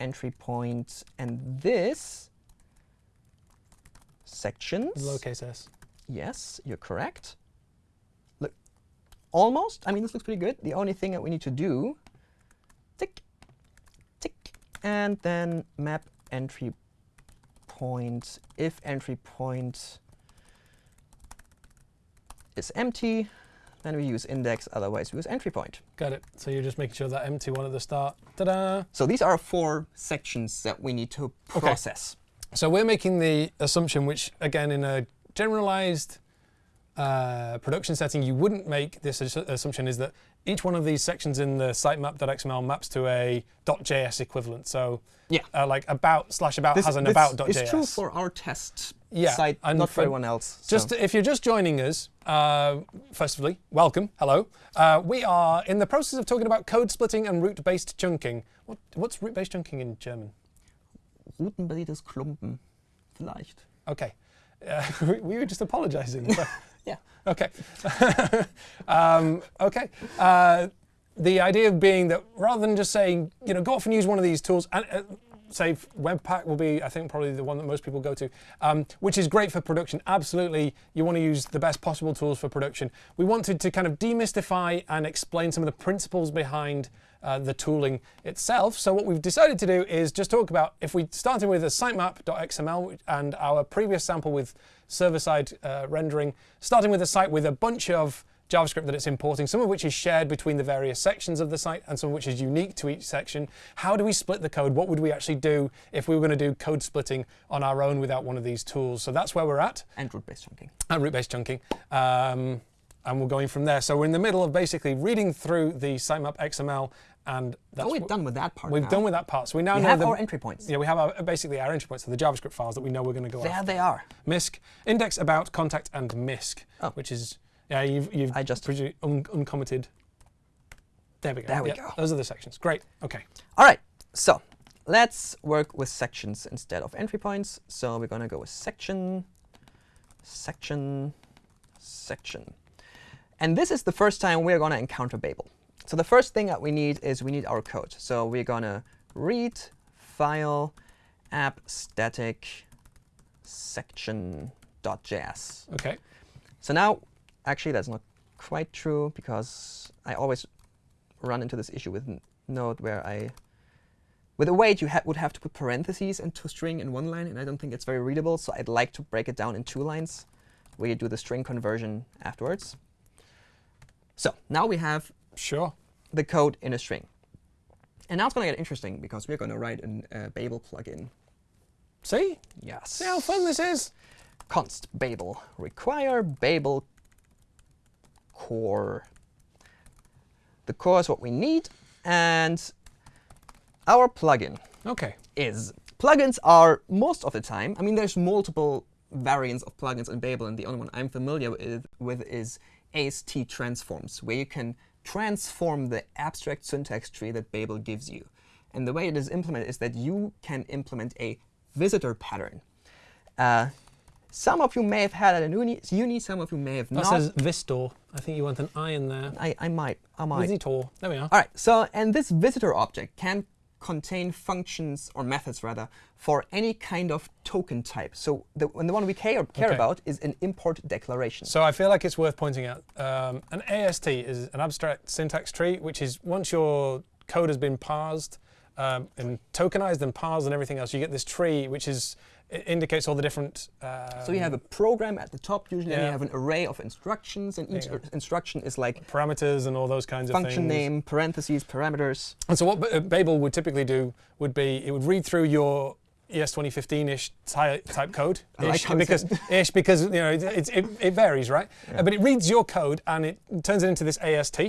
[SPEAKER 2] entry point, and this sections.
[SPEAKER 1] Lowercase s.
[SPEAKER 2] Yes, you're correct. Look, almost. I mean, this looks pretty good. The only thing that we need to do, tick, tick, and then map entry point. If entry point is empty, then we use index. Otherwise, we use entry point.
[SPEAKER 1] Got it. So you're just making sure that empty one at the start. Ta-da!
[SPEAKER 2] So these are four sections that we need to
[SPEAKER 1] Okay.
[SPEAKER 2] Process.
[SPEAKER 1] So we're making the assumption, which again, in a generalized uh, production setting, you wouldn't make this assu- assumption, is that each one of these sections in the sitemap.xml maps to a .js equivalent. So
[SPEAKER 2] Yeah.
[SPEAKER 1] uh, like about slash about
[SPEAKER 2] This,
[SPEAKER 1] has an about.js.
[SPEAKER 2] is true for our test
[SPEAKER 1] Yeah,
[SPEAKER 2] site,
[SPEAKER 1] and
[SPEAKER 2] not
[SPEAKER 1] for-
[SPEAKER 2] for everyone else. so-
[SPEAKER 1] Just if you're just joining us, uh, firstly, welcome, hello. Uh, we are in the process of talking about code splitting and route-based chunking. What, what's route-based chunking in German?
[SPEAKER 2] Routenbasiertes Klumpen. Vielleicht.
[SPEAKER 1] Okay, uh, (laughs) we, we were just apologizing. (laughs)
[SPEAKER 2] Yeah.
[SPEAKER 1] Okay. (laughs) um, okay. Uh, the idea being that rather than just saying, you know, go off and use one of these tools, and uh, say Webpack will be, I think, probably the one that most people go to, um, which is great for production. Absolutely, you want to use the best possible tools for production. We wanted to kind of demystify and explain some of the principles behind uh, the tooling itself. So what we've decided to do is just talk about if we started with a sitemap.xml and our previous sample with server-side uh, rendering, starting with a site with a bunch of JavaScript that it's importing, some of which is shared between the various sections of the site and some of which is unique to each section. How do we split the code? What would we actually do if we were going to do code splitting on our own without one of these tools? So that's where we're at.
[SPEAKER 2] And route-based chunking.
[SPEAKER 1] And route-based chunking. Um, and we're going from there. So we're in the middle of basically reading through the sitemap XML and that's
[SPEAKER 2] oh, we're done with that part
[SPEAKER 1] We've
[SPEAKER 2] now.
[SPEAKER 1] done with that part. So we now
[SPEAKER 2] we
[SPEAKER 1] know
[SPEAKER 2] have
[SPEAKER 1] the,
[SPEAKER 2] our entry points.
[SPEAKER 1] Yeah, we have our, basically our entry points, so the JavaScript files that we know we're going to go
[SPEAKER 2] There
[SPEAKER 1] after.
[SPEAKER 2] they are.
[SPEAKER 1] MISC, index, about, contact, and MISC,
[SPEAKER 2] Oh.
[SPEAKER 1] which is, yeah, you've, you've
[SPEAKER 2] I just-
[SPEAKER 1] un uncommented. There we go.
[SPEAKER 2] There we
[SPEAKER 1] Yeah,
[SPEAKER 2] go.
[SPEAKER 1] Those are the sections. Great. OK.
[SPEAKER 2] All right, so let's work with sections instead of entry points. So we're going to go with section, section, section. And this is the first time we're going to encounter Babel. So the first thing that we need is we need our code. So we're going to read file app static section.js.
[SPEAKER 1] OK.
[SPEAKER 2] So now, actually, that's not quite true because I always run into this issue with Node where I, with a await, you ha would have to put parentheses into string in one line, and I don't think it's very readable. So I'd like to break it down in two lines, where you do the string conversion afterwards. So now we have
[SPEAKER 1] Sure.
[SPEAKER 2] the code in a string. And now it's going to get interesting because we're going to write a uh, Babel plugin.
[SPEAKER 1] See?
[SPEAKER 2] Yes.
[SPEAKER 1] See how fun this is?
[SPEAKER 2] const Babel require Babel core. The core is what we need, and our plugin
[SPEAKER 1] OK.
[SPEAKER 2] is. Plugins are most of the time, I mean, there's multiple variants of plugins in Babel, and the only one I'm familiar with, with is AST transforms, where you can transform the abstract syntax tree that Babel gives you. And the way it is implemented is that you can implement a visitor pattern. Uh, some of you may have had it in uni, uni some of you may have
[SPEAKER 1] That
[SPEAKER 2] not.
[SPEAKER 1] says Vistor. I think you want an I in there.
[SPEAKER 2] I, I might. I might.
[SPEAKER 1] Visitor. There we are.
[SPEAKER 2] All right, so and this visitor object can contain functions or methods rather for any kind of token type. So the, and the one we care, care
[SPEAKER 1] Okay.
[SPEAKER 2] about is an import declaration.
[SPEAKER 1] So I feel like it's worth pointing out um, an AST is an abstract syntax tree, which is once your code has been parsed um, and tokenized and parsed and everything else, you get this tree which is it indicates all the different. Uh,
[SPEAKER 2] So you have a program at the top usually, and you have an array of instructions, and each
[SPEAKER 1] go.
[SPEAKER 2] instruction is like
[SPEAKER 1] parameters and all those kinds of things.
[SPEAKER 2] function name, parentheses, parameters.
[SPEAKER 1] And so what B- uh, Babel would typically do would be it would read through your ES 2015-ish ty- type code,
[SPEAKER 2] I like
[SPEAKER 1] ish,
[SPEAKER 2] how it
[SPEAKER 1] because (laughs) ish because you know it, it, it, it varies, right? Uh, but it reads your code and it turns it into this AST,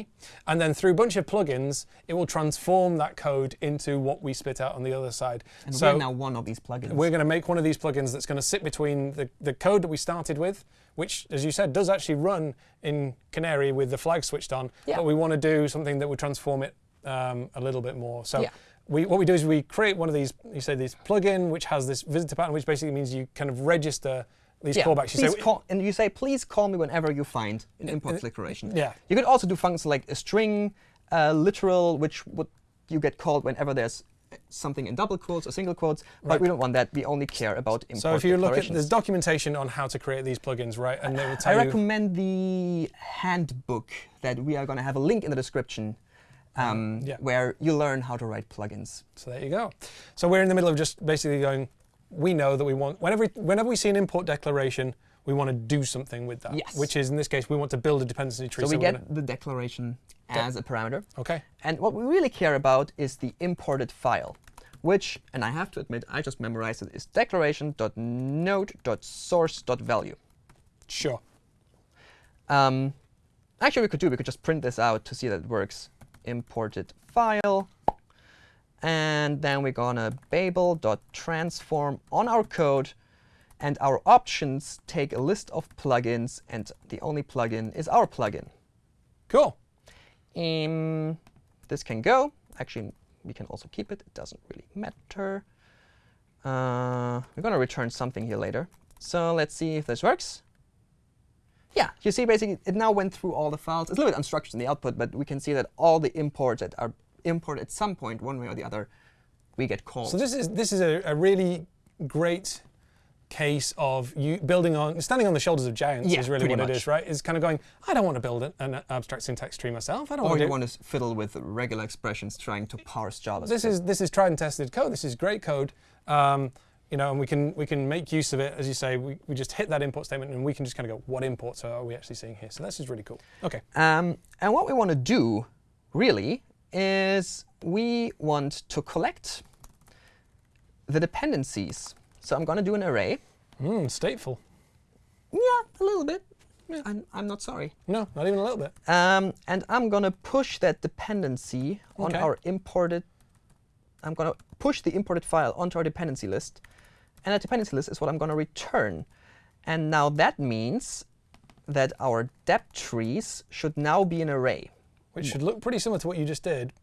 [SPEAKER 1] and then through a bunch of plugins, it will transform that code into what we spit out on the other side.
[SPEAKER 2] And
[SPEAKER 1] so
[SPEAKER 2] we're now one of these plugins.
[SPEAKER 1] we're going to make one of these plugins that's going to sit between the, the code that we started with, which, as you said, does actually run in Canary with the flag switched on.
[SPEAKER 2] Yeah.
[SPEAKER 1] But we want to do something that would transform it um, a little bit more. So
[SPEAKER 2] Yeah.
[SPEAKER 1] We, what we do is we create one of these, you say this plugin, which has this visitor pattern, which basically means you kind of register these
[SPEAKER 2] yeah,
[SPEAKER 1] callbacks. You say,
[SPEAKER 2] call, and you say, please call me whenever you find an import declaration.
[SPEAKER 1] yeah.
[SPEAKER 2] You could also do functions like a string, uh, literal, which would you get called whenever there's something in double quotes or single quotes, but
[SPEAKER 1] Right.
[SPEAKER 2] we don't want that. We only care about import
[SPEAKER 1] So if you look at, there's documentation on how to create these plugins, right? And they will tell you.
[SPEAKER 2] I recommend the handbook that we are going to have a link in the description um,
[SPEAKER 1] Yeah.
[SPEAKER 2] where you learn how to write plugins.
[SPEAKER 1] So there you go. So we're in the middle of just basically going, we know that we want, whenever, whenever we see an import declaration, we want to do something with that.
[SPEAKER 2] Yes.
[SPEAKER 1] Which is, in this case, we want to build a dependency tree.
[SPEAKER 2] So we
[SPEAKER 1] we're
[SPEAKER 2] get the declaration as a parameter.
[SPEAKER 1] OK.
[SPEAKER 2] And what we really care about is the imported file, which, and I have to admit, I just memorized it, is declaration.node.source.value.
[SPEAKER 1] Sure.
[SPEAKER 2] Um, actually, we could do, we could just print this out to see that it works. Imported file. And then we're going to babel.transform on our code. And our options take a list of plugins, and the only plugin is our plugin.
[SPEAKER 1] Cool.
[SPEAKER 2] Um, this can go. Actually, we can also keep it. It doesn't really matter. Uh, we're going to return something here later. So let's see if this works. Yeah, you see basically it now went through all the files. It's a little bit unstructured in the output, but we can see that all the imports that are imported at some point, one way or the other, we get called.
[SPEAKER 1] So this is this is a, a really great case of you building on standing on the shoulders of giants
[SPEAKER 2] Yeah,
[SPEAKER 1] is really what it
[SPEAKER 2] much.
[SPEAKER 1] is, right? Is kind of going, I don't want to build an, an abstract syntax tree myself. I don't
[SPEAKER 2] or
[SPEAKER 1] want
[SPEAKER 2] you
[SPEAKER 1] to.
[SPEAKER 2] want to fiddle with regular expressions trying to parse JavaScript.
[SPEAKER 1] This is this is tried and tested code. This is great code. Um, you know, and we can we can make use of it as you say. We, we just hit that import statement, and we can just kind of go, what imports are we actually seeing here? So this is really cool. Okay.
[SPEAKER 2] Um, and what we want to do, really, is we want to collect the dependencies. So I'm going to do an array.
[SPEAKER 1] Mm, stateful.
[SPEAKER 2] Yeah, a little bit. I'm, I'm not sorry.
[SPEAKER 1] No, not even a little bit.
[SPEAKER 2] Um, and I'm going to push that dependency on
[SPEAKER 1] Okay.
[SPEAKER 2] our imported. I'm going to push the imported file onto our dependency list. And a dependency list is what I'm going to return. And now that means that our depth trees should now be an array.
[SPEAKER 1] Which should look pretty similar to what you just did.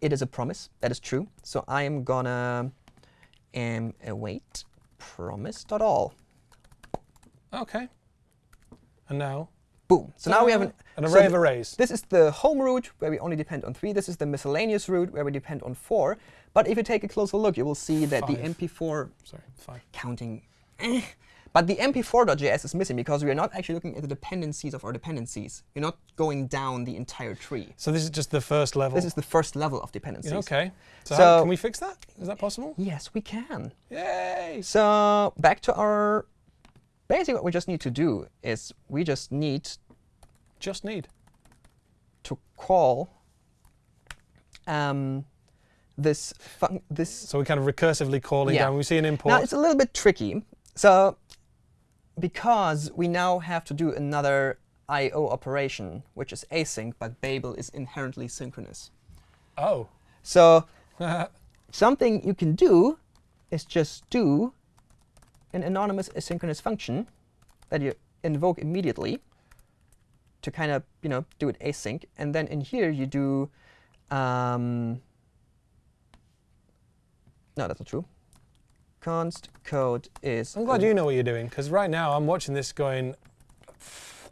[SPEAKER 2] It is a promise. That is true. So I am gonna um, await promise.all.
[SPEAKER 1] Okay. And now,
[SPEAKER 2] Boom. So now we have an,
[SPEAKER 1] an
[SPEAKER 2] so
[SPEAKER 1] array of arrays.
[SPEAKER 2] This is the home route where we only depend on three. This is the miscellaneous route where we depend on four. But if you take a closer look, you will see that the MP4
[SPEAKER 1] Sorry, five.
[SPEAKER 2] counting. eh. But the MP4.js is missing because we are not actually looking at the dependencies of our dependencies. We're not going down the entire tree.
[SPEAKER 1] So this is just the first level.
[SPEAKER 2] This is the first level of dependencies.
[SPEAKER 1] Yeah, okay. So,
[SPEAKER 2] So-
[SPEAKER 1] can we fix that? Is that possible?
[SPEAKER 2] Yes, we can.
[SPEAKER 1] Yay!
[SPEAKER 2] So back to our, basically what we just need to do is we just need
[SPEAKER 1] Just need.
[SPEAKER 2] to call um, this this.
[SPEAKER 1] So we're kind of recursively calling
[SPEAKER 2] Yeah.
[SPEAKER 1] down. We see an import.
[SPEAKER 2] Now it's a little bit tricky. So because we now have to do another I/O operation, which is async, but Babel is inherently synchronous.
[SPEAKER 1] oh.
[SPEAKER 2] So (laughs) something you can do is just do an anonymous asynchronous function that you invoke immediately to kind of you know do it async, and then in here you do. Um, no, that's not true. Const code is.
[SPEAKER 1] I'm glad you know what you're doing because right now I'm watching this going.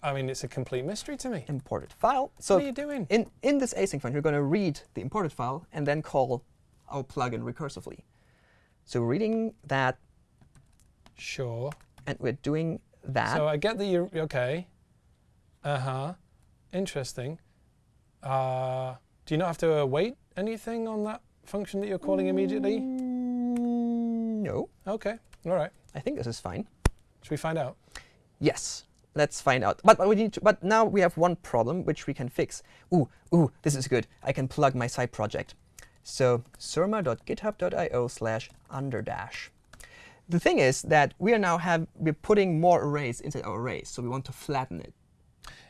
[SPEAKER 1] I mean, it's a complete mystery to me.
[SPEAKER 2] imported file. So
[SPEAKER 1] what are you doing?
[SPEAKER 2] in in this async function, we're going to read the imported file and then call our plugin recursively. So reading that
[SPEAKER 1] Sure.
[SPEAKER 2] and we're doing that.
[SPEAKER 1] So I get that you're okay. Uh huh. Interesting. Uh, do you not have to await anything on that function that you're calling immediately?
[SPEAKER 2] Mm, no,
[SPEAKER 1] Okay. All right.
[SPEAKER 2] I think this is fine.
[SPEAKER 1] Should we find out?
[SPEAKER 2] Yes, let's find out. But, but we need to, but now we have one problem which we can fix. Ooh, ooh, this is good. I can plug my side project. So surma.github.io slash underdash. The thing is that we are now have we're putting more arrays into our arrays, so we want to flatten it.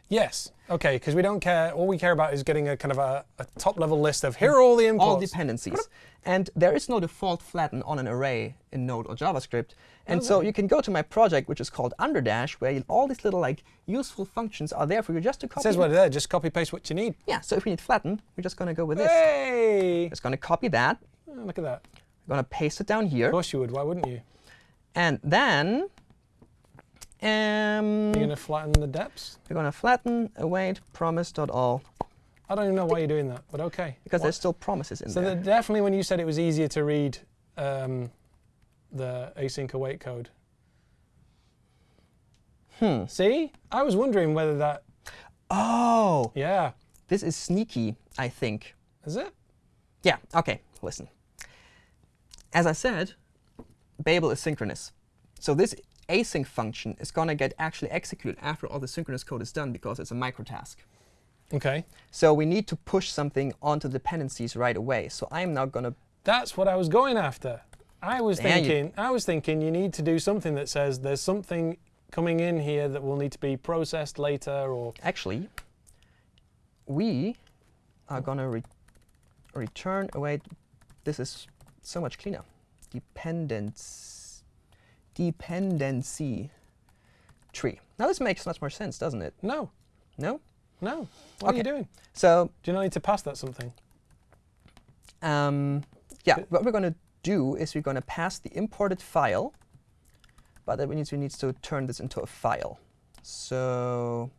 [SPEAKER 1] Yes. Okay. Because we don't care. All we care about is getting a kind of a, a top-level list of here are all the imports.
[SPEAKER 2] all dependencies. And there is no default flatten on an array in Node or JavaScript. And so you can go to my project, which is called Underdash, where all these little like useful functions are there for you just to
[SPEAKER 1] It
[SPEAKER 2] copy.
[SPEAKER 1] says
[SPEAKER 2] them.
[SPEAKER 1] right there. Just copy paste what you need.
[SPEAKER 2] Yeah, so if we need flatten, we're just going to go with this.
[SPEAKER 1] Hey!
[SPEAKER 2] Just going to copy that.
[SPEAKER 1] Oh, look at that.
[SPEAKER 2] We're going to paste it down here.
[SPEAKER 1] Of course you would. Why wouldn't you?
[SPEAKER 2] And then um,
[SPEAKER 1] You're going to flatten the depths.
[SPEAKER 2] we're going to flatten await promise.all
[SPEAKER 1] I don't even know why you're doing that, but okay.
[SPEAKER 2] because
[SPEAKER 1] What-
[SPEAKER 2] there's still promises in
[SPEAKER 1] So
[SPEAKER 2] there.
[SPEAKER 1] So definitely when you said it was easier to read um, the async await code.
[SPEAKER 2] Hmm.
[SPEAKER 1] See? I was wondering whether that,
[SPEAKER 2] Oh,
[SPEAKER 1] yeah.
[SPEAKER 2] this is sneaky, I think.
[SPEAKER 1] Is it?
[SPEAKER 2] Yeah, okay, listen. As I said, Babel is synchronous. So this async function is going to get actually executed after all the synchronous code is done because it's a microtask.
[SPEAKER 1] Okay.
[SPEAKER 2] So we need to push something onto dependencies right away. So I'm now going to,
[SPEAKER 1] That's what I was going after. I was
[SPEAKER 2] There you-
[SPEAKER 1] thinking, I was thinking you need to do something that says there's something coming in here that will need to be processed later or
[SPEAKER 2] actually, we are going to re return oh await. This is so much cleaner. Dependence, dependency tree. Now this makes much more sense, doesn't it?
[SPEAKER 1] no,
[SPEAKER 2] No?
[SPEAKER 1] no. What are you doing?
[SPEAKER 2] So
[SPEAKER 1] Do you not need to pass that something?
[SPEAKER 2] Um, yeah,
[SPEAKER 1] Good.
[SPEAKER 2] what we're going to do is we're going to pass the imported file, but that means we need to turn this into a file. So,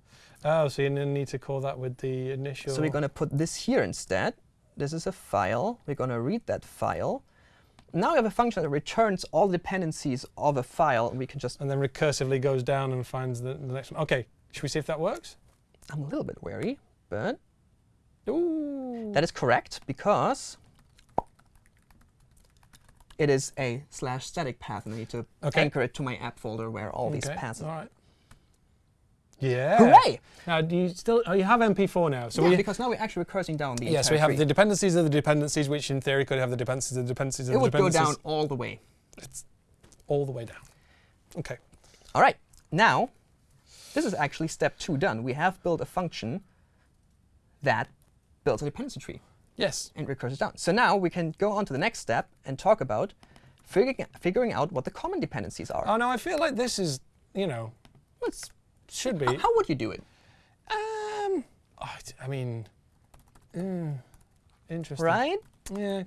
[SPEAKER 1] Oh, so you need to call that with the initial.
[SPEAKER 2] so we're going to put this here instead. This is a file. We're going to read that file. Now we have a function that returns all dependencies of a file, and we can just.
[SPEAKER 1] and then recursively goes down and finds the, the next one. Okay, should we see if that works?
[SPEAKER 2] I'm a little bit wary, but
[SPEAKER 1] Ooh.
[SPEAKER 2] that is correct because it is a slash static path, and I need to
[SPEAKER 1] Okay.
[SPEAKER 2] anchor it to my app folder where all these paths
[SPEAKER 1] All
[SPEAKER 2] are.
[SPEAKER 1] right. Yeah.
[SPEAKER 2] Hooray!
[SPEAKER 1] Now, do you still? Oh, you have MP4 now. So
[SPEAKER 2] yeah,
[SPEAKER 1] we.
[SPEAKER 2] because now we're actually recursing down the
[SPEAKER 1] Yes,
[SPEAKER 2] entire
[SPEAKER 1] we have
[SPEAKER 2] tree.
[SPEAKER 1] the dependencies of the dependencies, which in theory could have the dependencies of the dependencies of
[SPEAKER 2] It
[SPEAKER 1] the
[SPEAKER 2] would go down all the way.
[SPEAKER 1] It's all the way down. Okay.
[SPEAKER 2] All right, now this is actually step two done. We have built a function that builds a dependency tree
[SPEAKER 1] Yes.
[SPEAKER 2] and recurses down. So now we can go on to the next step and talk about figuring, figuring out what the common dependencies are.
[SPEAKER 1] Oh no, I feel like this is, you know,
[SPEAKER 2] Let's-
[SPEAKER 1] should be.
[SPEAKER 2] how would you do it?
[SPEAKER 1] Um, I I mean, mm, interesting.
[SPEAKER 2] Right?
[SPEAKER 1] Yeah.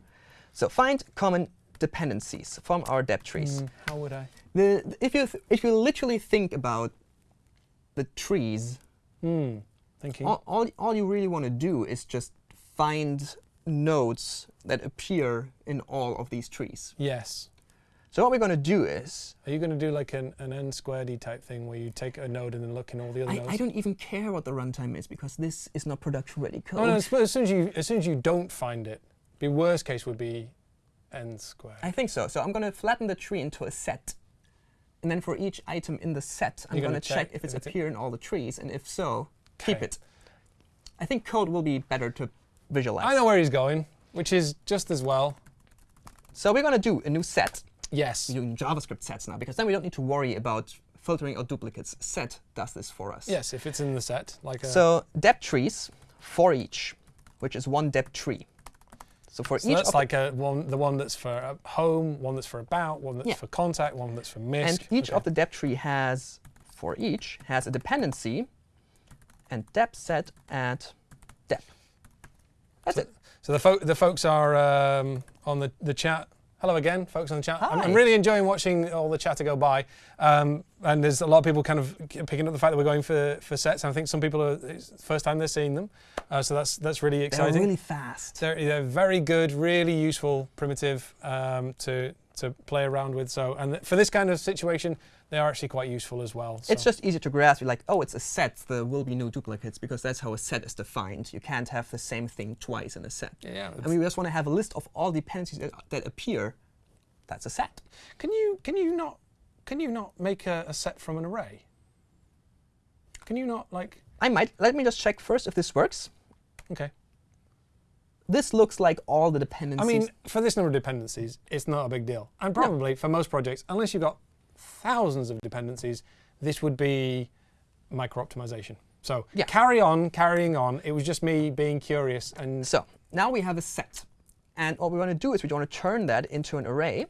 [SPEAKER 2] So find common dependencies from our depth trees.
[SPEAKER 1] Mm, how would I?
[SPEAKER 2] The, if, you th- if you literally think about the trees,
[SPEAKER 1] Hmm. Thinking.
[SPEAKER 2] all, all, all you really want to do is just find nodes that appear in all of these trees.
[SPEAKER 1] Yes.
[SPEAKER 2] So what we're going to do is,
[SPEAKER 1] Are you going to do like an, an n squared y type thing where you take a node and then look in all the other
[SPEAKER 2] I,
[SPEAKER 1] nodes?
[SPEAKER 2] I don't even care what the runtime is because this is not production ready code.
[SPEAKER 1] Oh, no, as, soon as you as soon as you don't find it, the worst case would be n squared.
[SPEAKER 2] I think so. So I'm going to flatten the tree into a set. And then for each item in the set, I'm going
[SPEAKER 1] gonna
[SPEAKER 2] check,
[SPEAKER 1] check
[SPEAKER 2] if it's appear in all the trees. And if so, keep it. I think code will be better to visualize.
[SPEAKER 1] I know where he's going, which is just as well.
[SPEAKER 2] So we're going to do a new set.
[SPEAKER 1] Yes.
[SPEAKER 2] Doing JavaScript sets now because then we don't need to worry about filtering out duplicates. Set does this for us.
[SPEAKER 1] Yes, if it's in the set, like a.
[SPEAKER 2] So depth trees for each, which is one depth tree. So for
[SPEAKER 1] so
[SPEAKER 2] each
[SPEAKER 1] that's like a one, the one that's for uh, home, one that's for about, one that's
[SPEAKER 2] Yeah.
[SPEAKER 1] for contact, one that's for misc.
[SPEAKER 2] and each
[SPEAKER 1] Okay.
[SPEAKER 2] of the depth tree has, for each, has a dependency and depth set at depth. That's it.
[SPEAKER 1] So the, fo- the folks are um, on the, the chat. Hello again, folks on the chat. I'm, I'm really enjoying watching all the chatter go by. Um, and there's a lot of people kind of picking up the fact that we're going for, for sets. And I think some people are, it's the first time they're seeing them. Uh, so that's, that's really exciting.
[SPEAKER 2] They're really fast.
[SPEAKER 1] They're, they're very good, really useful, primitive um, to, to play around with. So, and th- for this kind of situation, they are actually quite useful as well.
[SPEAKER 2] It's just easy to grasp. You're like, oh, it's a set. There will be no duplicates because that's how a set is defined. You can't have the same thing twice in a set.
[SPEAKER 1] yeah.
[SPEAKER 2] And we just want to have a list of all dependencies that, that appear. That's a set.
[SPEAKER 1] Can you can you not can you not make a, a set from an array? Can you not like
[SPEAKER 2] I might. Let me just check first if this works.
[SPEAKER 1] okay?
[SPEAKER 2] This looks like all the dependencies.
[SPEAKER 1] I mean, for this number of dependencies, it's not a big deal. And probably for most projects, unless you've got thousands of dependencies, this would be micro optimization. So
[SPEAKER 2] Yeah.
[SPEAKER 1] carry on, carrying on. It was just me being curious and
[SPEAKER 2] So now we have a set. And what we want to do is we want to turn that into an array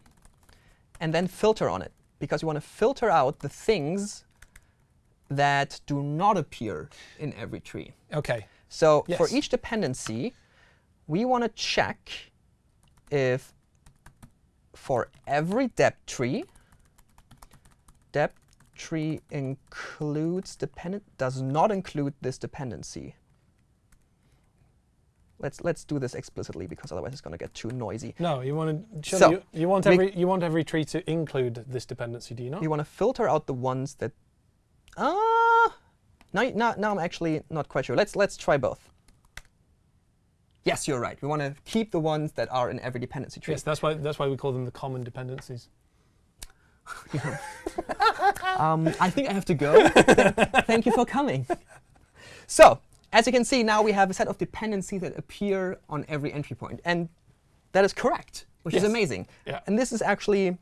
[SPEAKER 2] and then filter on it. Because we want to filter out the things that do not appear in every tree.
[SPEAKER 1] okay.
[SPEAKER 2] So for each dependency, we want to check if for every depth tree, depth tree includes dependent does not include this dependency. Let's let's do this explicitly because otherwise it's going to get too noisy.
[SPEAKER 1] No, you want to.
[SPEAKER 2] So,
[SPEAKER 1] you, you want every you want every tree to include this dependency, do you not?
[SPEAKER 2] We want to filter out the ones that ah now, now now I'm actually not quite sure. Let's let's try both. Yes, you're right. We want to keep the ones that are in every dependency tree.
[SPEAKER 1] Yes, that's why that's why we call them the common dependencies. (laughs)
[SPEAKER 2] Um, I think I have to go. (laughs) Thank you for coming. So, as you can see, now we have a set of dependencies that appear on every entry point. And that is correct, which is amazing.
[SPEAKER 1] Yeah.
[SPEAKER 2] And this is actually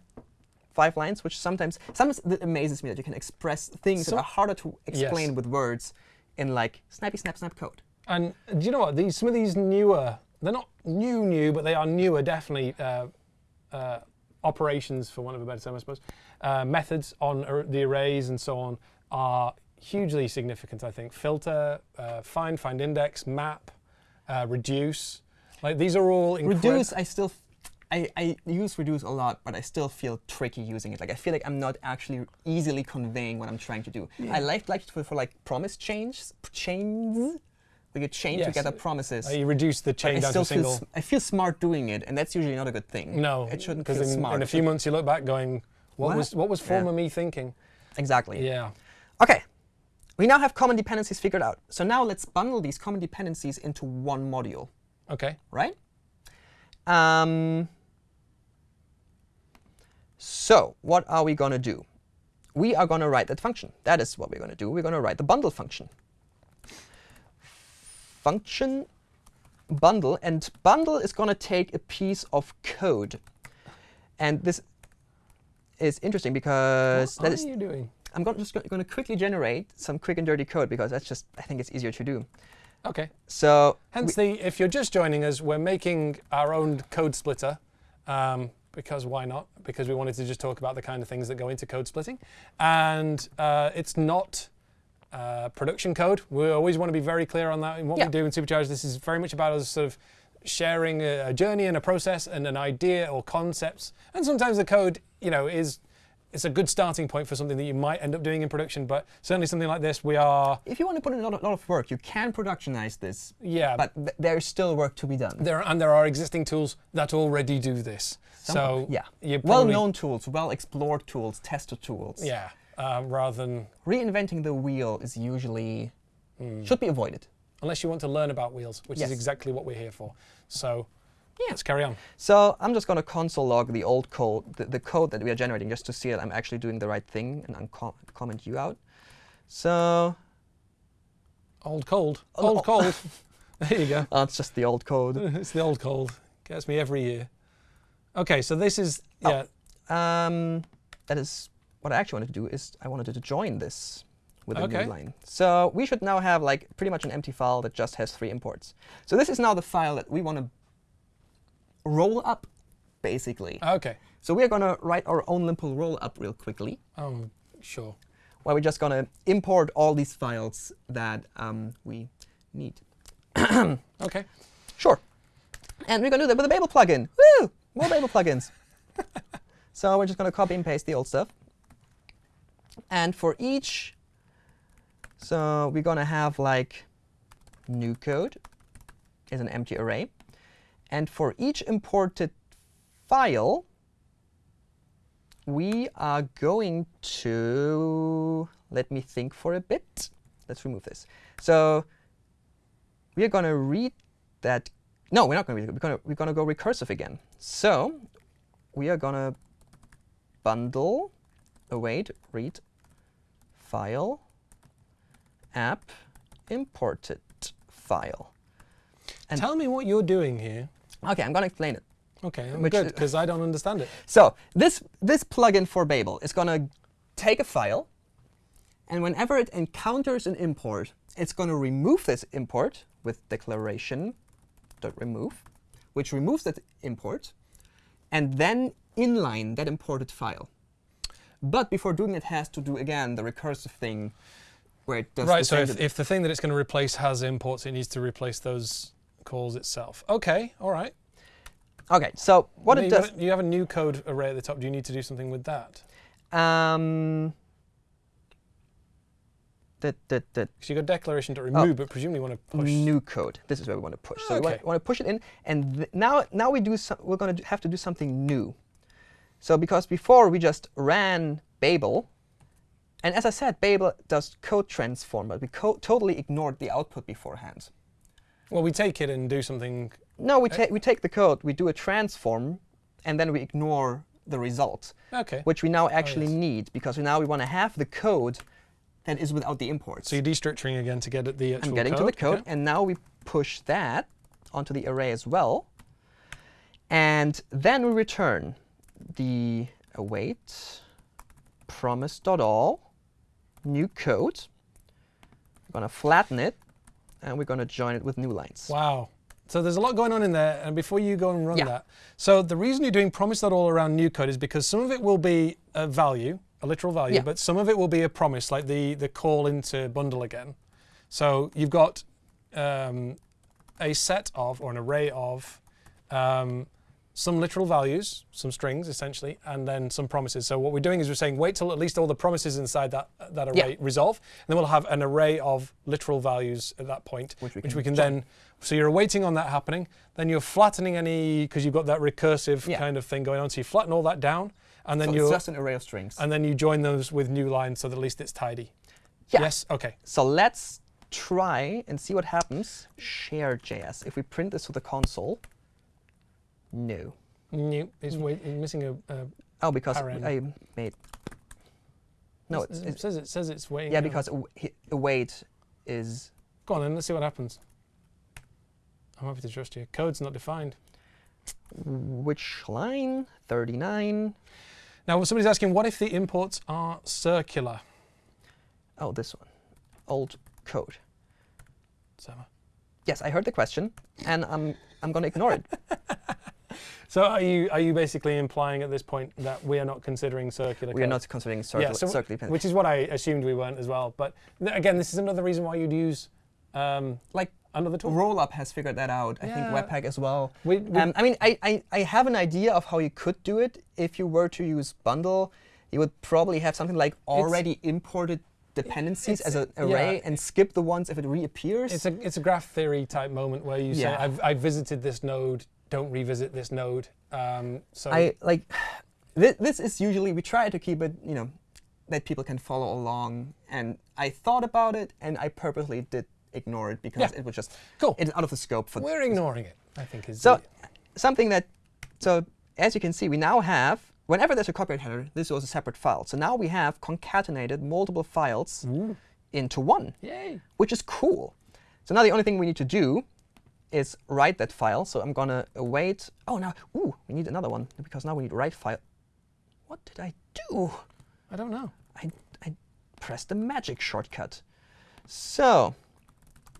[SPEAKER 2] five lines, which sometimes, sometimes it amazes me that you can express things
[SPEAKER 1] So-
[SPEAKER 2] that are harder to explain
[SPEAKER 1] Yes.
[SPEAKER 2] with words in like snappy, snap, snap code.
[SPEAKER 1] And do you know what? These some of these newer, they're not new, new, but they are newer, definitely uh, uh, operations, for want of a better term, I suppose. Uh, methods on ar- the arrays and so on are hugely significant. I think filter, uh, find, find index, map, uh, reduce. Like these are all
[SPEAKER 2] Reduce, I still, I, I use reduce a lot, but I still feel tricky using it. Like I feel like I'm not actually easily conveying what I'm trying to do. I like like for, for like promise change, We could chain
[SPEAKER 1] Yes.
[SPEAKER 2] together promises.
[SPEAKER 1] Uh, you reduce the chain
[SPEAKER 2] I
[SPEAKER 1] down to
[SPEAKER 2] feel
[SPEAKER 1] single.
[SPEAKER 2] s- I feel smart doing it, and that's usually not a good thing.
[SPEAKER 1] No,
[SPEAKER 2] it shouldn't
[SPEAKER 1] because
[SPEAKER 2] feel
[SPEAKER 1] in,
[SPEAKER 2] smart.
[SPEAKER 1] in a few months you look back going, what,
[SPEAKER 2] What?
[SPEAKER 1] was what was
[SPEAKER 2] Yeah.
[SPEAKER 1] former me thinking?
[SPEAKER 2] Exactly.
[SPEAKER 1] Yeah.
[SPEAKER 2] Okay. We now have common dependencies figured out. So now let's bundle these common dependencies into one module,
[SPEAKER 1] Okay.
[SPEAKER 2] right? Um, So what are we going to do? We are going to write that function. That is what we're going to do. We're going to write the bundle function. Function bundle, and bundle is going to take a piece of code. And this is interesting because
[SPEAKER 1] What
[SPEAKER 2] that
[SPEAKER 1] are
[SPEAKER 2] is
[SPEAKER 1] you doing?
[SPEAKER 2] I'm go- just going to quickly generate some quick and dirty code because that's just I think it's easier to do.
[SPEAKER 1] Okay.
[SPEAKER 2] So
[SPEAKER 1] Hence the, if you're just joining us, we're making our own code splitter. Um, because why not? Because we wanted to just talk about the kind of things that go into code splitting. And uh, it's not uh, production code. We always want to be very clear on that in what
[SPEAKER 2] Yeah.
[SPEAKER 1] we do in Supercharge. This is very much about us sort of sharing a, a journey and a process and an idea or concepts. And sometimes the code, you know, is it's a good starting point for something that you might end up doing in production. But certainly something like this, we are,
[SPEAKER 2] if you want to put in a lot of, lot of work, you can productionize this,
[SPEAKER 1] yeah,
[SPEAKER 2] but th- there's still work to be done.
[SPEAKER 1] There and there are existing tools that already do this.
[SPEAKER 2] Some-
[SPEAKER 1] so
[SPEAKER 2] yeah, well-known tools, well-explored tools, tested tools.
[SPEAKER 1] Yeah, uh, rather than
[SPEAKER 2] Reinventing the wheel is usually should be avoided.
[SPEAKER 1] unless you want to learn about wheels, which
[SPEAKER 2] Yes.
[SPEAKER 1] is exactly what we're here for. So
[SPEAKER 2] Yeah.
[SPEAKER 1] let's carry on.
[SPEAKER 2] So I'm just going to console log the old code, the, the code that we are generating, just to see that I'm actually doing the right thing and uncom- comment you out. So
[SPEAKER 1] Old cold,
[SPEAKER 2] Oh,
[SPEAKER 1] old
[SPEAKER 2] oh.
[SPEAKER 1] cold. (laughs) there you go.
[SPEAKER 2] uh, it's just the old code. (laughs)
[SPEAKER 1] it's the old cold. Gets me every year. Okay, so this is
[SPEAKER 2] Oh.
[SPEAKER 1] yeah.
[SPEAKER 2] Um, that is what I actually wanted to do is I wanted to join this with a
[SPEAKER 1] Okay.
[SPEAKER 2] new line. So we should now have like pretty much an empty file that just has three imports. So this is now the file that we want to roll up, basically.
[SPEAKER 1] Okay.
[SPEAKER 2] So we are going to write our own Limple roll up real quickly,
[SPEAKER 1] Um, sure.
[SPEAKER 2] where we're just going to import all these files that um, we need. (clears throat)
[SPEAKER 1] Okay.
[SPEAKER 2] Sure. And we're going to do that with a Babel plugin. Woo! More Babel plugins. (laughs) so we're just going to copy and paste the old stuff. And for each, so we're going to have like new code is an empty array. And for each imported file, we are going to, let me think for a bit. Let's remove this. So we are going to read that. No, we're not going to read it. We're going to, we're going to go recursive again. So we are going to bundle, await, read, file, app, imported file. And-
[SPEAKER 1] Tell me what you're doing here.
[SPEAKER 2] OK, I'm going to explain it.
[SPEAKER 1] Okay, I'm good because I don't understand it.
[SPEAKER 2] So this, this plugin for Babel is going to take a file, and whenever it encounters an import, it's going to remove this import with declaration.remove, which removes that import, and then inline that imported file. But before doing it, has to do, again, the recursive thing where it does
[SPEAKER 1] Right,
[SPEAKER 2] the
[SPEAKER 1] so if, if the thing that it's going to replace has imports, it needs to replace those calls itself. Okay, all right.
[SPEAKER 2] OK, so what
[SPEAKER 1] Then
[SPEAKER 2] it
[SPEAKER 1] you
[SPEAKER 2] does...
[SPEAKER 1] got- you have a new code array at the top. Do you need to do something with that?
[SPEAKER 2] Um, that, that, that,
[SPEAKER 1] Because you got declaration to remove, but presumably you want to push.
[SPEAKER 2] new code. This is where we want to push. So we want,
[SPEAKER 1] Okay.
[SPEAKER 2] want to push it in, and th- now now we do some, we're going to have to do something new. So because before we just ran Babel, and as I said, Babel does code transform, but we co- totally ignored the output beforehand.
[SPEAKER 1] Well, we take it and do something.
[SPEAKER 2] No, we
[SPEAKER 1] Eh?
[SPEAKER 2] take we take the code, we do a transform, and then we ignore the result,
[SPEAKER 1] Okay.
[SPEAKER 2] which we now actually
[SPEAKER 1] yes.
[SPEAKER 2] need because now we want to have the code that is without the imports.
[SPEAKER 1] So you're destructuring again to get at the actual
[SPEAKER 2] I'm getting
[SPEAKER 1] code.
[SPEAKER 2] to the code,
[SPEAKER 1] okay.
[SPEAKER 2] and now we push that onto the array as well. And then we return the await promise.all new code. We're going to flatten it, and we're going to join it with new lines.
[SPEAKER 1] Wow. So there's a lot going on in there, and before you go and run
[SPEAKER 2] Yeah.
[SPEAKER 1] that, so the reason you're doing promise that all around new code is because some of it will be a value, a literal value,
[SPEAKER 2] Yeah.
[SPEAKER 1] but some of it will be a promise, like the the call into bundle again. So you've got um, a set of or an array of um, some literal values, some strings essentially, and then some promises. So what we're doing is we're saying wait till at least all the promises inside that that
[SPEAKER 2] Yeah.
[SPEAKER 1] array resolve, and then we'll have an array of literal values at that point,
[SPEAKER 2] Which we
[SPEAKER 1] which
[SPEAKER 2] can
[SPEAKER 1] we can then. So you're waiting on that happening. Then you're flattening any because you've got that recursive
[SPEAKER 2] Yeah.
[SPEAKER 1] kind of thing going on. So you flatten all that down, and then
[SPEAKER 2] so
[SPEAKER 1] you
[SPEAKER 2] just an array of strings.
[SPEAKER 1] and then you join those with new lines so that at least it's tidy.
[SPEAKER 2] Yeah.
[SPEAKER 1] Yes. Okay.
[SPEAKER 2] So let's try and see what happens. Share.js. If we print this to the console, no.
[SPEAKER 1] Is wait, missing a, a
[SPEAKER 2] Oh, because
[SPEAKER 1] Paren.
[SPEAKER 2] I made. No,
[SPEAKER 1] It's-
[SPEAKER 2] it's,
[SPEAKER 1] it says it says it's waiting.
[SPEAKER 2] yeah, because hi- await is
[SPEAKER 1] Go on then, let's see what happens. I'm happy to trust you. Code's not defined.
[SPEAKER 2] which line? 39.
[SPEAKER 1] Now, somebody's asking, what if the imports are circular?
[SPEAKER 2] Oh, this one. Old code.
[SPEAKER 1] So,
[SPEAKER 2] Yes, I heard the question, and I'm I'm going to ignore it. (laughs)
[SPEAKER 1] so are you are you basically implying at this point that we are not considering circular?
[SPEAKER 2] we are not considering circle,
[SPEAKER 1] so-
[SPEAKER 2] circle dependent.
[SPEAKER 1] Which is what I assumed we weren't as well. But th- again, this is another reason why you'd use um,
[SPEAKER 2] like
[SPEAKER 1] another tool.
[SPEAKER 2] Rollup has figured that out. I think Webpack as well.
[SPEAKER 1] We, we,
[SPEAKER 2] Um, I mean, I, I, I have an idea of how you could do it. If you were to use bundle, you would probably have something like already imported dependencies
[SPEAKER 1] it's-
[SPEAKER 2] as an
[SPEAKER 1] yeah.
[SPEAKER 2] array and skip the ones if it reappears.
[SPEAKER 1] it's a it's a graph theory type moment where you say, I've, I've visited this node, don't revisit this node. Um, so
[SPEAKER 2] I like (sighs) this, this is usually we try to keep it, you know, that people can follow along. And I thought about it, and I purposely did ignore it because
[SPEAKER 1] Yeah.
[SPEAKER 2] it was just
[SPEAKER 1] cool.
[SPEAKER 2] it's out of the scope for
[SPEAKER 1] We're ignoring it. I think is
[SPEAKER 2] So something that, so as you can see, we now have, whenever there's a copyright header, this was a separate file. So now we have concatenated multiple files
[SPEAKER 1] Ooh,
[SPEAKER 2] into one,
[SPEAKER 1] yay.
[SPEAKER 2] which is cool. So now the only thing we need to do is write that file. So I'm going to await. Oh, now, ooh, we need another one because now we need write file. What did I do?
[SPEAKER 1] I don't know.
[SPEAKER 2] I, I pressed the magic shortcut. So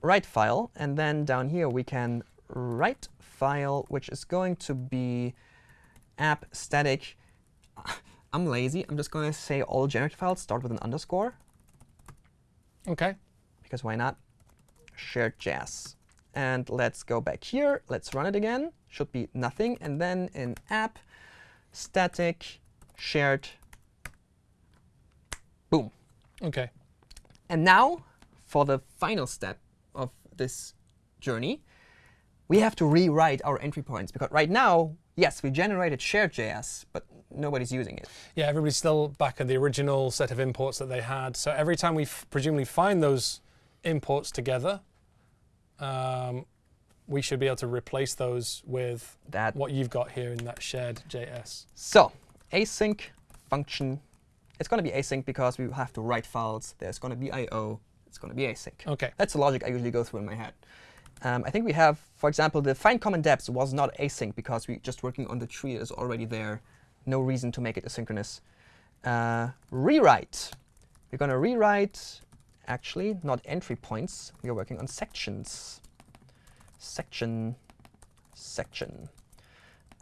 [SPEAKER 2] write file, and then down here we can write file, which is going to be app static. (laughs) I'm lazy. I'm just going to say all generated files start with an underscore,
[SPEAKER 1] Okay.
[SPEAKER 2] because why not? Shared jazz. And let's go back here. Let's run it again. Should be nothing. And then in app static shared. Boom.
[SPEAKER 1] Okay.
[SPEAKER 2] And now, for the final step of this journey, we have to rewrite our entry points. Because right now, yes, we generated shared JS, but nobody's using it.
[SPEAKER 1] Yeah, everybody's still back at the original set of imports that they had. So every time we presumably find those imports together, um, we should be able to replace those with
[SPEAKER 2] That
[SPEAKER 1] what you've got here in that shared JS.
[SPEAKER 2] So, async function. It's going to be async because we have to write files. There's going to be I/O. It's going to be async.
[SPEAKER 1] Okay.
[SPEAKER 2] That's the logic I usually go through in my head. Um, I think we have, for example, the find common depths was not async because we're just working on the tree that is already there. No reason to make it asynchronous. Uh, rewrite. We're going to rewrite, actually, not entry points. We are working on sections. Section, section.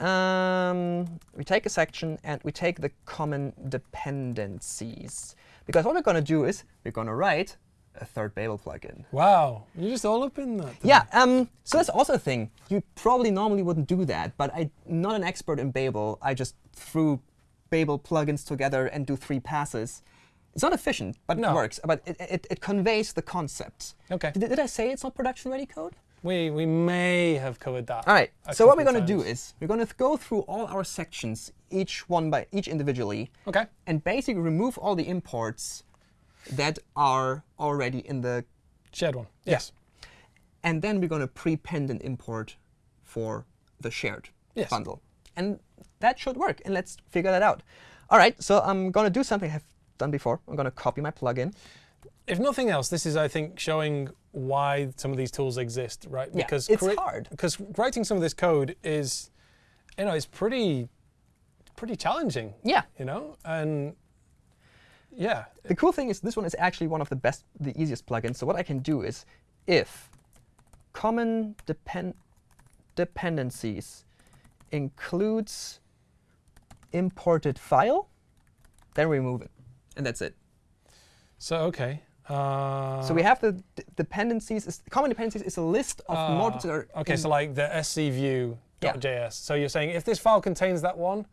[SPEAKER 2] Um, we take a section and we take the common dependencies. Because what we're going to do is we're going to write a third Babel plugin.
[SPEAKER 1] Wow, you're just all up in that.
[SPEAKER 2] Yeah, um, so that's also a thing. You probably normally wouldn't do that, but I'm not an expert in Babel. I just threw Babel plugins together and do three passes. It's not efficient, but
[SPEAKER 1] No.
[SPEAKER 2] it works. But it, it, it conveys the concept.
[SPEAKER 1] Okay.
[SPEAKER 2] Did, did I say it's not production-ready code?
[SPEAKER 1] We we may have covered that.
[SPEAKER 2] All right. So what we're going to do is we're going to go through all our sections, each one by each individually,
[SPEAKER 1] Okay.
[SPEAKER 2] and basically remove all the imports that are already in the
[SPEAKER 1] Shared one. Yes.
[SPEAKER 2] and then we're going to prepend an import for the shared
[SPEAKER 1] Yes.
[SPEAKER 2] bundle. And that should work, and let's figure that out. All right, so I'm going to do something I've done before. I'm going to copy my plugin.
[SPEAKER 1] If nothing else, this is, I think, showing why some of these tools exist, right?
[SPEAKER 2] Yeah,
[SPEAKER 1] Because
[SPEAKER 2] it's hard.
[SPEAKER 1] Because writing some of this code is, you know, it's pretty, pretty challenging.
[SPEAKER 2] Yeah.
[SPEAKER 1] You know, and yeah,
[SPEAKER 2] The cool thing is this one is actually one of the best, the easiest plugins. So what I can do is if common depend dependencies includes imported file, then remove it. And that's it.
[SPEAKER 1] So okay. Uh,
[SPEAKER 2] So we have the dependencies. Common dependencies is a list of
[SPEAKER 1] uh,
[SPEAKER 2] modules that are
[SPEAKER 1] okay. So like the scview.js.
[SPEAKER 2] Yeah.
[SPEAKER 1] So you're saying if this file contains that one,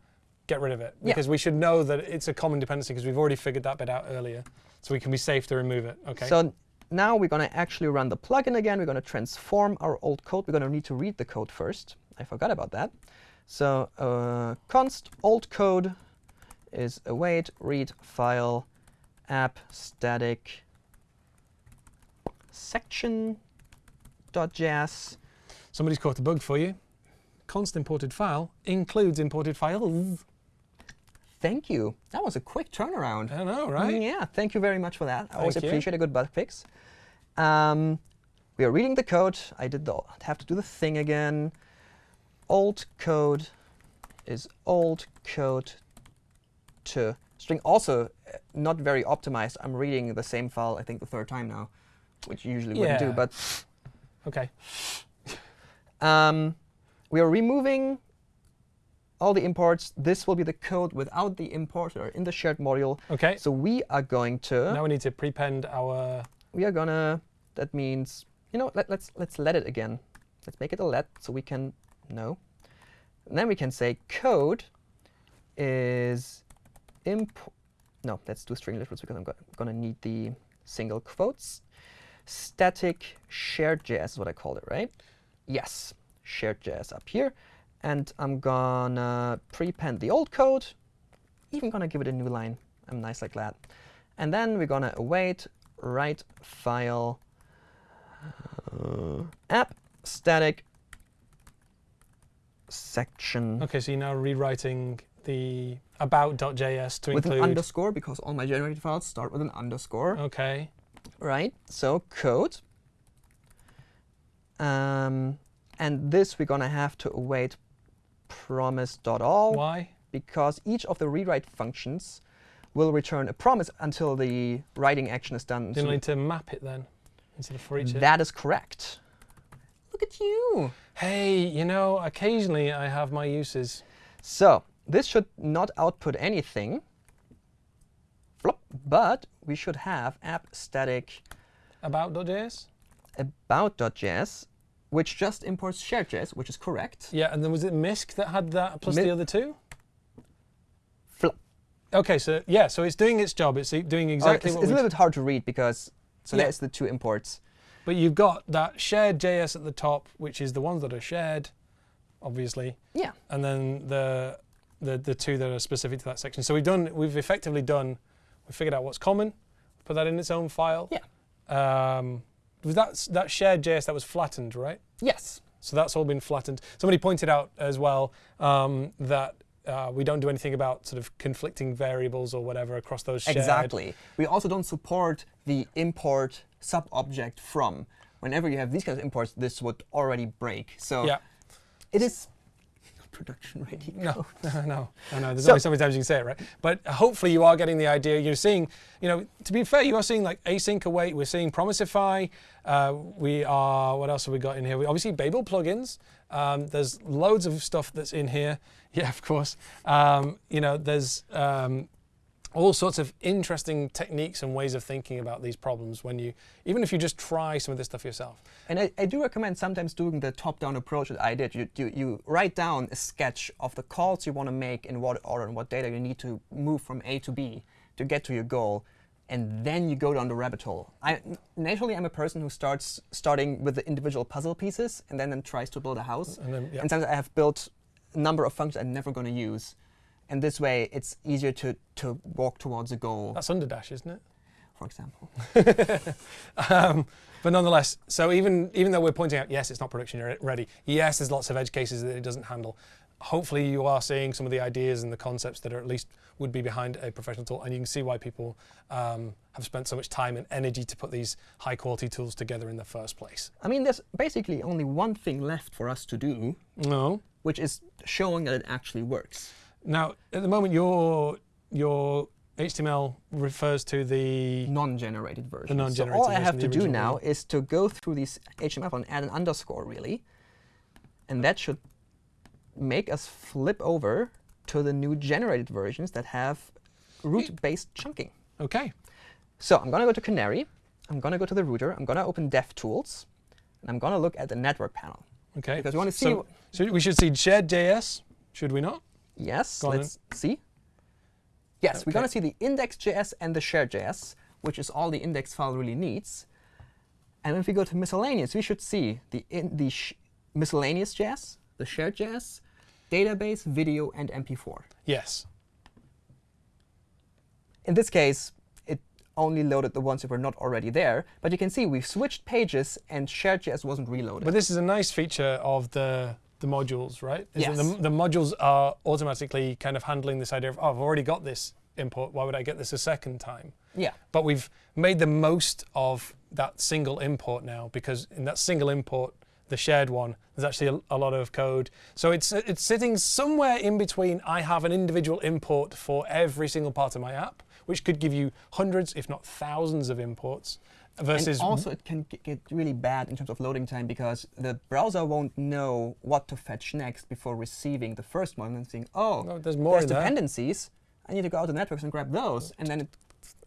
[SPEAKER 1] get rid of it
[SPEAKER 2] Yeah.
[SPEAKER 1] because we should know that it's a common dependency because we've already figured that bit out earlier, so we can be safe to remove it. Okay.
[SPEAKER 2] So now we're going to actually run the plugin again. We're going to transform our old code. We're going to need to read the code first. I forgot about that. So uh, const old code is await read file app static section dot js.
[SPEAKER 1] Somebody's caught a bug for you. Const imported file includes imported files.
[SPEAKER 2] Thank you. That was a quick turnaround.
[SPEAKER 1] I know, right?
[SPEAKER 2] Yeah, thank you very much for that. I always
[SPEAKER 1] you.
[SPEAKER 2] appreciate a good bug fix. Um, we are reading the code. I did the have to do the thing again. Old code is old code to string. Also, uh, not very optimized. I'm reading the same file. I think the third time now, which you usually wouldn't do. But
[SPEAKER 1] Okay.
[SPEAKER 2] um, we are removing all the imports. This will be the code without the import or in the shared module.
[SPEAKER 1] Okay.
[SPEAKER 2] So we are going to
[SPEAKER 1] now we need to prepend our.
[SPEAKER 2] we are gonna. That means you know. Let, let's let's let it again. Let's make it a let so we can know. And then we can say code is imp. No, let's do string literals because I'm go gonna need the single quotes. Static shared JS is what I called it, right? Yes, shared JS up here. And I'm gonna prepend the old code. Even gonna give it a new line. I'm nice like that. And then we're gonna await write file uh, app static section
[SPEAKER 1] Okay, so you're now rewriting the about.js to
[SPEAKER 2] with
[SPEAKER 1] include.
[SPEAKER 2] an underscore because all my generated files start with an underscore.
[SPEAKER 1] Okay.
[SPEAKER 2] Right. So code. Um, and this we're gonna have to await promise.all
[SPEAKER 1] Why?
[SPEAKER 2] because each of the rewrite functions will return a promise until the writing action is done.
[SPEAKER 1] Didn't
[SPEAKER 2] So
[SPEAKER 1] need to map it then instead of for each.
[SPEAKER 2] that is correct. Look at you.
[SPEAKER 1] Hey, you know, occasionally I have my uses.
[SPEAKER 2] So this should not output anything, Flop, but we should have app static
[SPEAKER 1] About.js?
[SPEAKER 2] about.js, which just imports shared.js, which is correct.
[SPEAKER 1] Yeah, and then was it Misk that had that plus
[SPEAKER 2] Mi-
[SPEAKER 1] the other two?
[SPEAKER 2] Flop.
[SPEAKER 1] Okay, so yeah, so it's doing its job. It's doing exactly
[SPEAKER 2] Oh, it's, it's a little bit hard to read because so
[SPEAKER 1] Yeah.
[SPEAKER 2] there's the two imports.
[SPEAKER 1] But you've got that shared JS at the top, which is the ones that are shared, obviously,
[SPEAKER 2] Yeah.
[SPEAKER 1] and then the the the two that are specific to that section. So we've done we've effectively done we figured out what's common, put that in its own file.
[SPEAKER 2] Yeah.
[SPEAKER 1] Um, was that that shared JS that was flattened, right?
[SPEAKER 2] Yes.
[SPEAKER 1] So that's all been flattened. Somebody pointed out as well um, that uh, we don't do anything about sort of conflicting variables or whatever across those shared.
[SPEAKER 2] Exactly. We also don't support the import sub-object from. Whenever you have these kinds of imports, this would already break. So
[SPEAKER 1] Yeah.
[SPEAKER 2] it is production ready.
[SPEAKER 1] No, (laughs) no, no, no, no. There's
[SPEAKER 2] So-
[SPEAKER 1] only so many times you can say it, right? But hopefully you are getting the idea. You're seeing, you know, to be fair, you are seeing like async await. We're seeing Promisify. Uh, we are. What else have we got in here? We obviously Babel plugins. Um, there's loads of stuff that's in here. (laughs) Yeah, of course. Um, you know, there's um, all sorts of interesting techniques and ways of thinking about these problems when you, even if you just try some of this stuff yourself.
[SPEAKER 2] And I, I do recommend sometimes doing the top-down approach that I did. You, you, you write down a sketch of the calls you want to make in what order and what data you need to move from A to B to get to your goal. And then you go down the rabbit hole. I, naturally, I'm a person who starts starting with the individual puzzle pieces and then, then tries to build a house.
[SPEAKER 1] And then, yeah.
[SPEAKER 2] And sometimes I have built a number of functions I'm never going to use. And this way, it's easier to, to walk towards a goal,
[SPEAKER 1] That's Underdash, isn't it?
[SPEAKER 2] for example. (laughs)
[SPEAKER 1] um, but nonetheless, so even even though we're pointing out, yes, it's not production ready. Yes, there's lots of edge cases that it doesn't handle. Hopefully, you are seeing some of the ideas and the concepts that are at least would be behind a professional tool, and you can see why people um, have spent so much time and energy to put these high quality tools together in the first place.
[SPEAKER 2] I mean, there's basically only one thing left for us to do,
[SPEAKER 1] No.
[SPEAKER 2] which is showing that it actually works.
[SPEAKER 1] Now, at the moment, your your HTML refers to the
[SPEAKER 2] Non-generated version.
[SPEAKER 1] The non-generated
[SPEAKER 2] so all I have to do now is to go through these HTML and add an underscore, really. And that should make us flip over to the new generated versions that have route-based chunking.
[SPEAKER 1] okay.
[SPEAKER 2] So I'm going to go to Canary. I'm going to go to the router. I'm going to open DevTools. And I'm going to look at the network panel.
[SPEAKER 1] Okay.
[SPEAKER 2] Because we wanna see
[SPEAKER 1] So, so we should see shared JS, should we not?
[SPEAKER 2] Yes,
[SPEAKER 1] Go
[SPEAKER 2] let's see. Yes, we're going to see the index.js and the shared.js, which is all the index file really needs. And if we go to miscellaneous, we should see the, in, the sh miscellaneous.js, the shared.js, database, video, and MP4.
[SPEAKER 1] Yes.
[SPEAKER 2] In this case, it only loaded the ones that were not already there. But you can see we've switched pages, and shared.js wasn't reloaded.
[SPEAKER 1] But this is a nice feature of the the modules, right? Is
[SPEAKER 2] Yes.
[SPEAKER 1] The, the modules are automatically kind of handling this idea of, oh, I've already got this import. Why would I get this a second time?
[SPEAKER 2] Yeah.
[SPEAKER 1] But we've made the most of that single import now because in that single import, the shared one, there's actually a, a lot of code. So it's it's sitting somewhere in between. I have an individual import for every single part of my app, which could give you hundreds, if not thousands, of imports. Versus
[SPEAKER 2] And also, it can get really bad in terms of loading time because the browser won't know what to fetch next before receiving the first one and saying, oh,
[SPEAKER 1] No, there's more
[SPEAKER 2] there's dependencies. I need to go out to networks and grab those. And then it,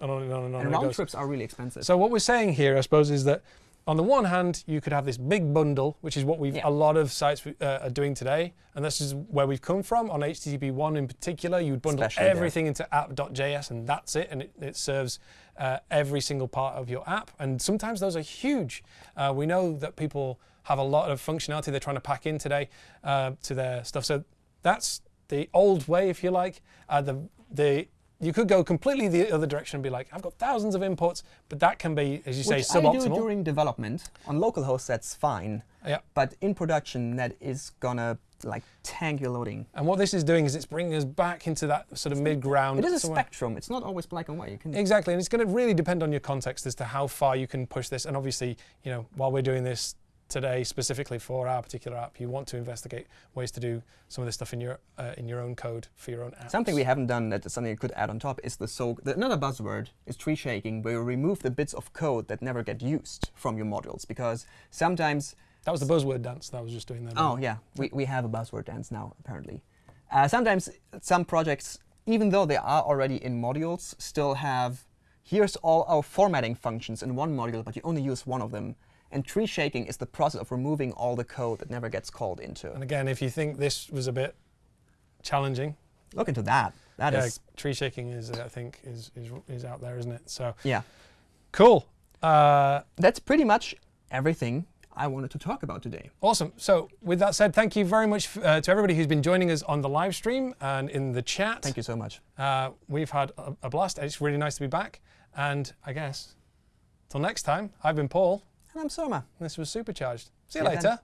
[SPEAKER 1] and on and on and
[SPEAKER 2] and round
[SPEAKER 1] goes.
[SPEAKER 2] trips are really expensive.
[SPEAKER 1] So what we're saying here, I suppose, is that on the one hand, you could have this big bundle, which is what we've
[SPEAKER 2] Yeah.
[SPEAKER 1] a lot of sites uh, are doing today, and this is where we've come from on HTTP one in particular. You would bundle
[SPEAKER 2] Especially there.
[SPEAKER 1] everything into app.js, and that's it, and it, it serves uh, every single part of your app. And sometimes those are huge. Uh, we know that people have a lot of functionality they're trying to pack in today uh, to their stuff. So that's the old way, if you like. Uh, the the you could go completely the other direction and be like, I've got thousands of imports, but that can be, as you say,
[SPEAKER 2] Which I do during development. On local hosts, that's fine.
[SPEAKER 1] Yeah.
[SPEAKER 2] But in production, that is gonna like tank your loading.
[SPEAKER 1] And what this is doing is it's bringing us back into that sort of mid-ground.
[SPEAKER 2] It is a
[SPEAKER 1] somewhere.
[SPEAKER 2] spectrum. It's not always black and white. You can
[SPEAKER 1] Exactly, and it's going to really depend on your context as to how far you can push this. And obviously, you know, while we're doing this today specifically for our particular app, you want to investigate ways to do some of this stuff in your uh, in your own code for your own app.
[SPEAKER 2] Something we haven't done that is something you could add on top is the so the, another buzzword is tree shaking, where you remove the bits of code that never get used from your modules because sometimes
[SPEAKER 1] That was the buzzword dance that I was just doing there.
[SPEAKER 2] oh yeah we, we have a buzzword dance now apparently. Uh, sometimes some projects, even though they are already in modules, still have here's all our formatting functions in one module, but you only use one of them. And tree shaking is the process of removing all the code that never gets called into.
[SPEAKER 1] And again, if you think this was a bit challenging,
[SPEAKER 2] Look into that. That is
[SPEAKER 1] yeah, tree shaking is, I think, is, is is out there, isn't it? So
[SPEAKER 2] yeah.
[SPEAKER 1] cool. Uh,
[SPEAKER 2] That's pretty much everything I wanted to talk about today.
[SPEAKER 1] Awesome. So, with that said, thank you very much uh, to everybody who's been joining us on the live stream and in the chat.
[SPEAKER 2] Thank you so much.
[SPEAKER 1] Uh, we've had a, a blast. It's really nice to be back. And I guess, till next time, I've been Paul,
[SPEAKER 2] I'm
[SPEAKER 1] Surma. this was Supercharged. See you
[SPEAKER 2] See you then.
[SPEAKER 1] later.